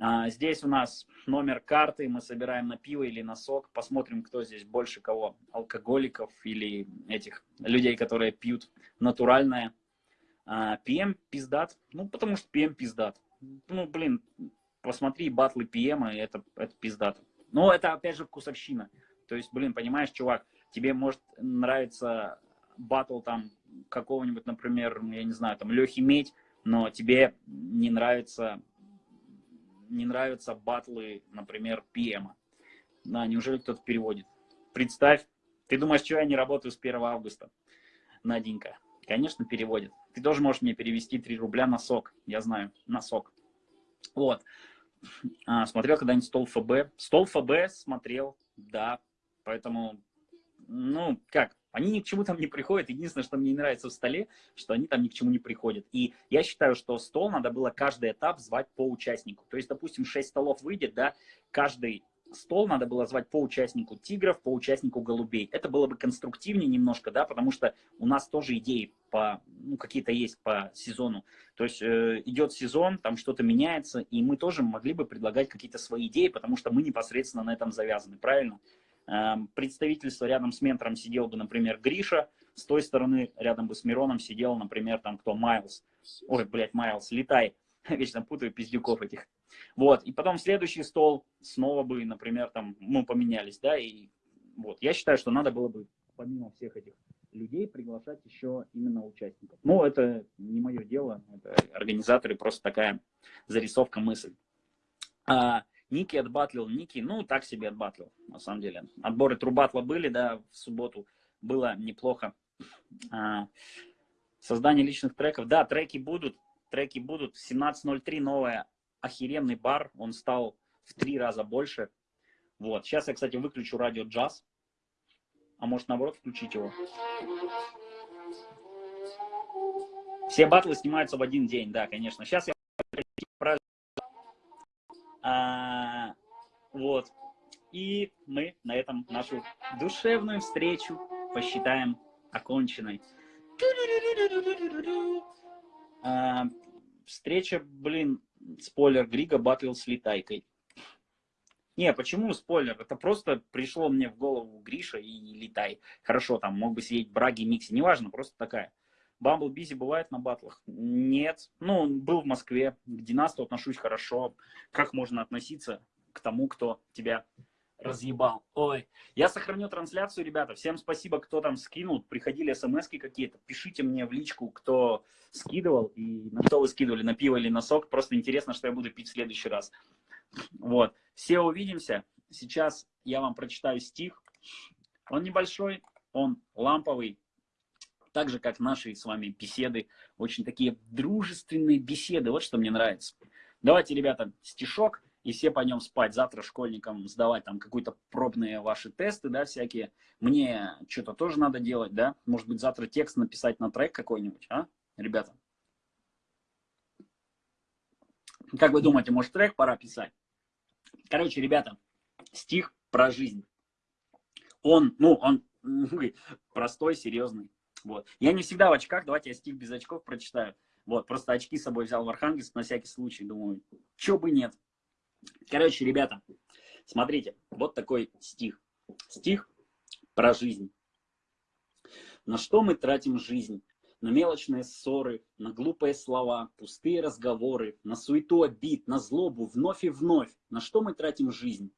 А, здесь у нас номер карты, мы собираем на пиво или на сок. Посмотрим, кто здесь больше кого. Алкоголиков или этих людей, которые пьют натуральное. А, PM пиздат. Ну, потому что PM пиздат. Ну, блин, посмотри батлы PM, это, это пиздат. Но это, опять же, вкусовщина. То есть, блин, понимаешь, чувак, тебе может нравиться батл там какого-нибудь, например, я не знаю, там Лехи Медь, но тебе не нравится не нравятся батлы, например, PM. Да, неужели кто-то переводит? Представь, ты думаешь, что я не работаю с 1 августа? Наденька. Конечно, переводит. Ты тоже можешь мне перевести 3 рубля на сок. Я знаю, на сок. Вот. А, смотрел когда-нибудь стол ФБ? Стол ФБ смотрел, да. Поэтому, ну, как, они ни к чему там не приходят. Единственное, что мне не нравится в столе, что они там ни к чему не приходят. И я считаю, что стол надо было каждый этап звать по участнику. То есть, допустим, 6 столов выйдет, да, каждый стол надо было звать по участнику тигров, по участнику голубей. Это было бы конструктивнее немножко, да, потому что у нас тоже идеи по, ну, какие-то есть по сезону. То есть э, идет сезон, там что-то меняется, и мы тоже могли бы предлагать какие-то свои идеи, потому что мы непосредственно на этом завязаны, правильно? Эм, представительство рядом с ментором сидел бы, например, Гриша, с той стороны рядом бы с Мироном сидел, например, там кто, Майлз. Ой, блядь, Майлз, летай. <laughs> Вечно путаю пиздюков этих. Вот, и потом следующий стол снова бы, например, там, мы поменялись, да, и вот. Я считаю, что надо было бы, помимо всех этих людей, приглашать еще именно участников. Но это не мое дело, это организаторы, просто такая зарисовка мысль. А, Ники отбатлил, Ники, ну, так себе отбатлил, на самом деле. Отборы трубатла были, да, в субботу было неплохо. А, создание личных треков, да, треки будут, треки будут. 17.03 новая охеренный бар, он стал в три раза больше. Вот, сейчас я, кстати, выключу радио джаз, а может, наоборот, включить его. Все батлы снимаются в один день, да, конечно. Сейчас я а, вот. И мы на этом нашу душевную встречу посчитаем оконченной. А, встреча, блин, спойлер, Грига батлил с Летайкой. Не, почему спойлер? Это просто пришло мне в голову Гриша и Летай. Хорошо, там мог бы сидеть Браги, Микси, неважно, просто такая. Бамбл Бизи бывает на батлах? Нет. Ну, был в Москве. К Династу отношусь хорошо. Как можно относиться к тому, кто тебя разъебал? Ой. Я сохраню трансляцию, ребята. Всем спасибо, кто там скинул. Приходили смс какие-то. Пишите мне в личку, кто скидывал. И на что вы скидывали, на пиво или на сок. Просто интересно, что я буду пить в следующий раз. Вот. Все увидимся. Сейчас я вам прочитаю стих. Он небольшой, он ламповый, так же, как наши с вами беседы, очень такие дружественные беседы, вот что мне нравится. Давайте, ребята, стишок, и все пойдем спать. Завтра школьникам сдавать там какие-то пробные ваши тесты, да, всякие. Мне что-то тоже надо делать, да. Может быть, завтра текст написать на трек какой-нибудь, а, ребята? Как вы думаете, может, трек пора писать? Короче, ребята, стих про жизнь. Он, ну, он простой, серьезный. Вот. Я не всегда в очках, давайте я стих без очков прочитаю. Вот, просто очки с собой взял в Архангельск на всякий случай, думаю, чё бы нет. Короче, ребята, смотрите, вот такой стих. Стих про жизнь. На что мы тратим жизнь? На мелочные ссоры, на глупые слова, пустые разговоры, на суету обид, на злобу, вновь и вновь. На что мы тратим жизнь?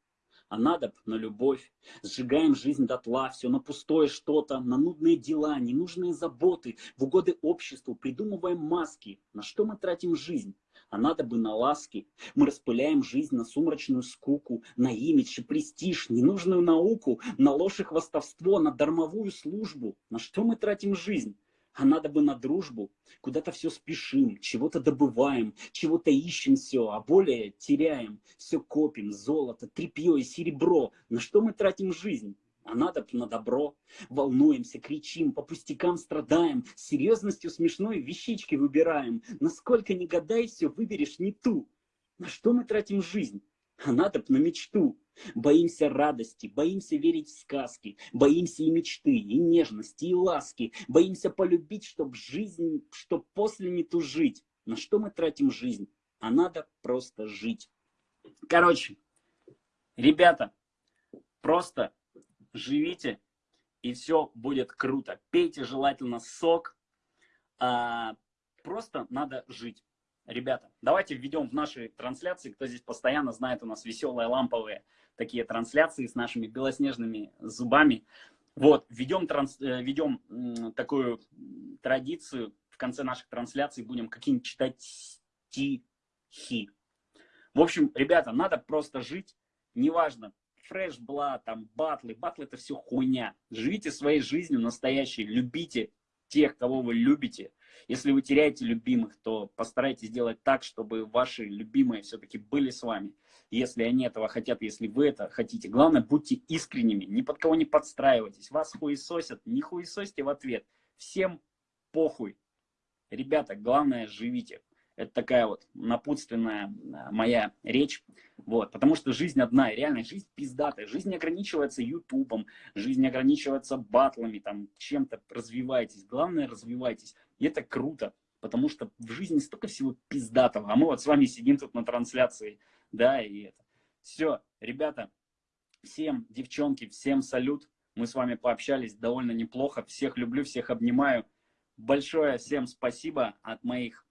а надо на любовь. Сжигаем жизнь дотла, все на пустое что-то, на нудные дела, ненужные заботы, в угоды обществу придумываем маски. На что мы тратим жизнь? А надо бы на ласки. Мы распыляем жизнь на сумрачную скуку, на имидж и престиж, ненужную науку, на ложь и хвастовство, на дармовую службу. На что мы тратим жизнь? А надо бы на дружбу. Куда-то все спешим, чего-то добываем, чего-то ищем все, а более теряем. Все копим, золото, тряпье и серебро. На что мы тратим жизнь? А надо на добро. Волнуемся, кричим, по пустякам страдаем, серьезностью смешной вещички выбираем. Насколько не гадай, все выберешь не ту. На что мы тратим жизнь? А надо на мечту. Боимся радости, боимся верить в сказки, боимся и мечты, и нежности, и ласки, боимся полюбить, чтоб жизнь, чтоб после не тужить. На что мы тратим жизнь? А надо просто жить. Короче, ребята, просто живите, и все будет круто. Пейте желательно сок, а, просто надо жить. Ребята, давайте введем в наши трансляции, кто здесь постоянно знает, у нас веселые ламповые такие трансляции с нашими белоснежными зубами. Вот, введем, транс, э, ведем такую традицию, в конце наших трансляций будем какие-нибудь читать стихи. В общем, ребята, надо просто жить, неважно, фреш бла, там, батлы, батлы это все хуйня. Живите своей жизнью настоящей, любите тех, кого вы любите. Если вы теряете любимых, то постарайтесь сделать так, чтобы ваши любимые все-таки были с вами. Если они этого хотят, если вы это хотите. Главное, будьте искренними, ни под кого не подстраивайтесь. Вас хуесосят, не хуесосьте в ответ. Всем похуй. Ребята, главное, живите. Это такая вот напутственная а, моя речь. Вот, потому что жизнь одна, и реально жизнь пиздатая. Жизнь не ограничивается ютубом, жизнь не ограничивается батлами, там, чем-то развивайтесь. Главное, развивайтесь. И это круто, потому что в жизни столько всего пиздатого. А мы вот с вами сидим тут на трансляции, да, и это. Все, ребята, всем, девчонки, всем салют. Мы с вами пообщались довольно неплохо. Всех люблю, всех обнимаю. Большое всем спасибо от моих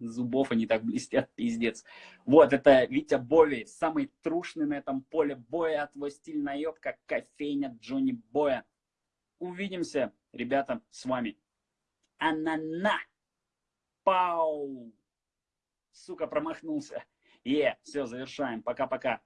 зубов они так блестят, пиздец. Вот, это Витя Бови, самый трушный на этом поле боя, твой стиль наебка, кофейня Джонни Боя. Увидимся, ребята, с вами. Анана! Пау! Сука, промахнулся. Е, все, завершаем. Пока-пока.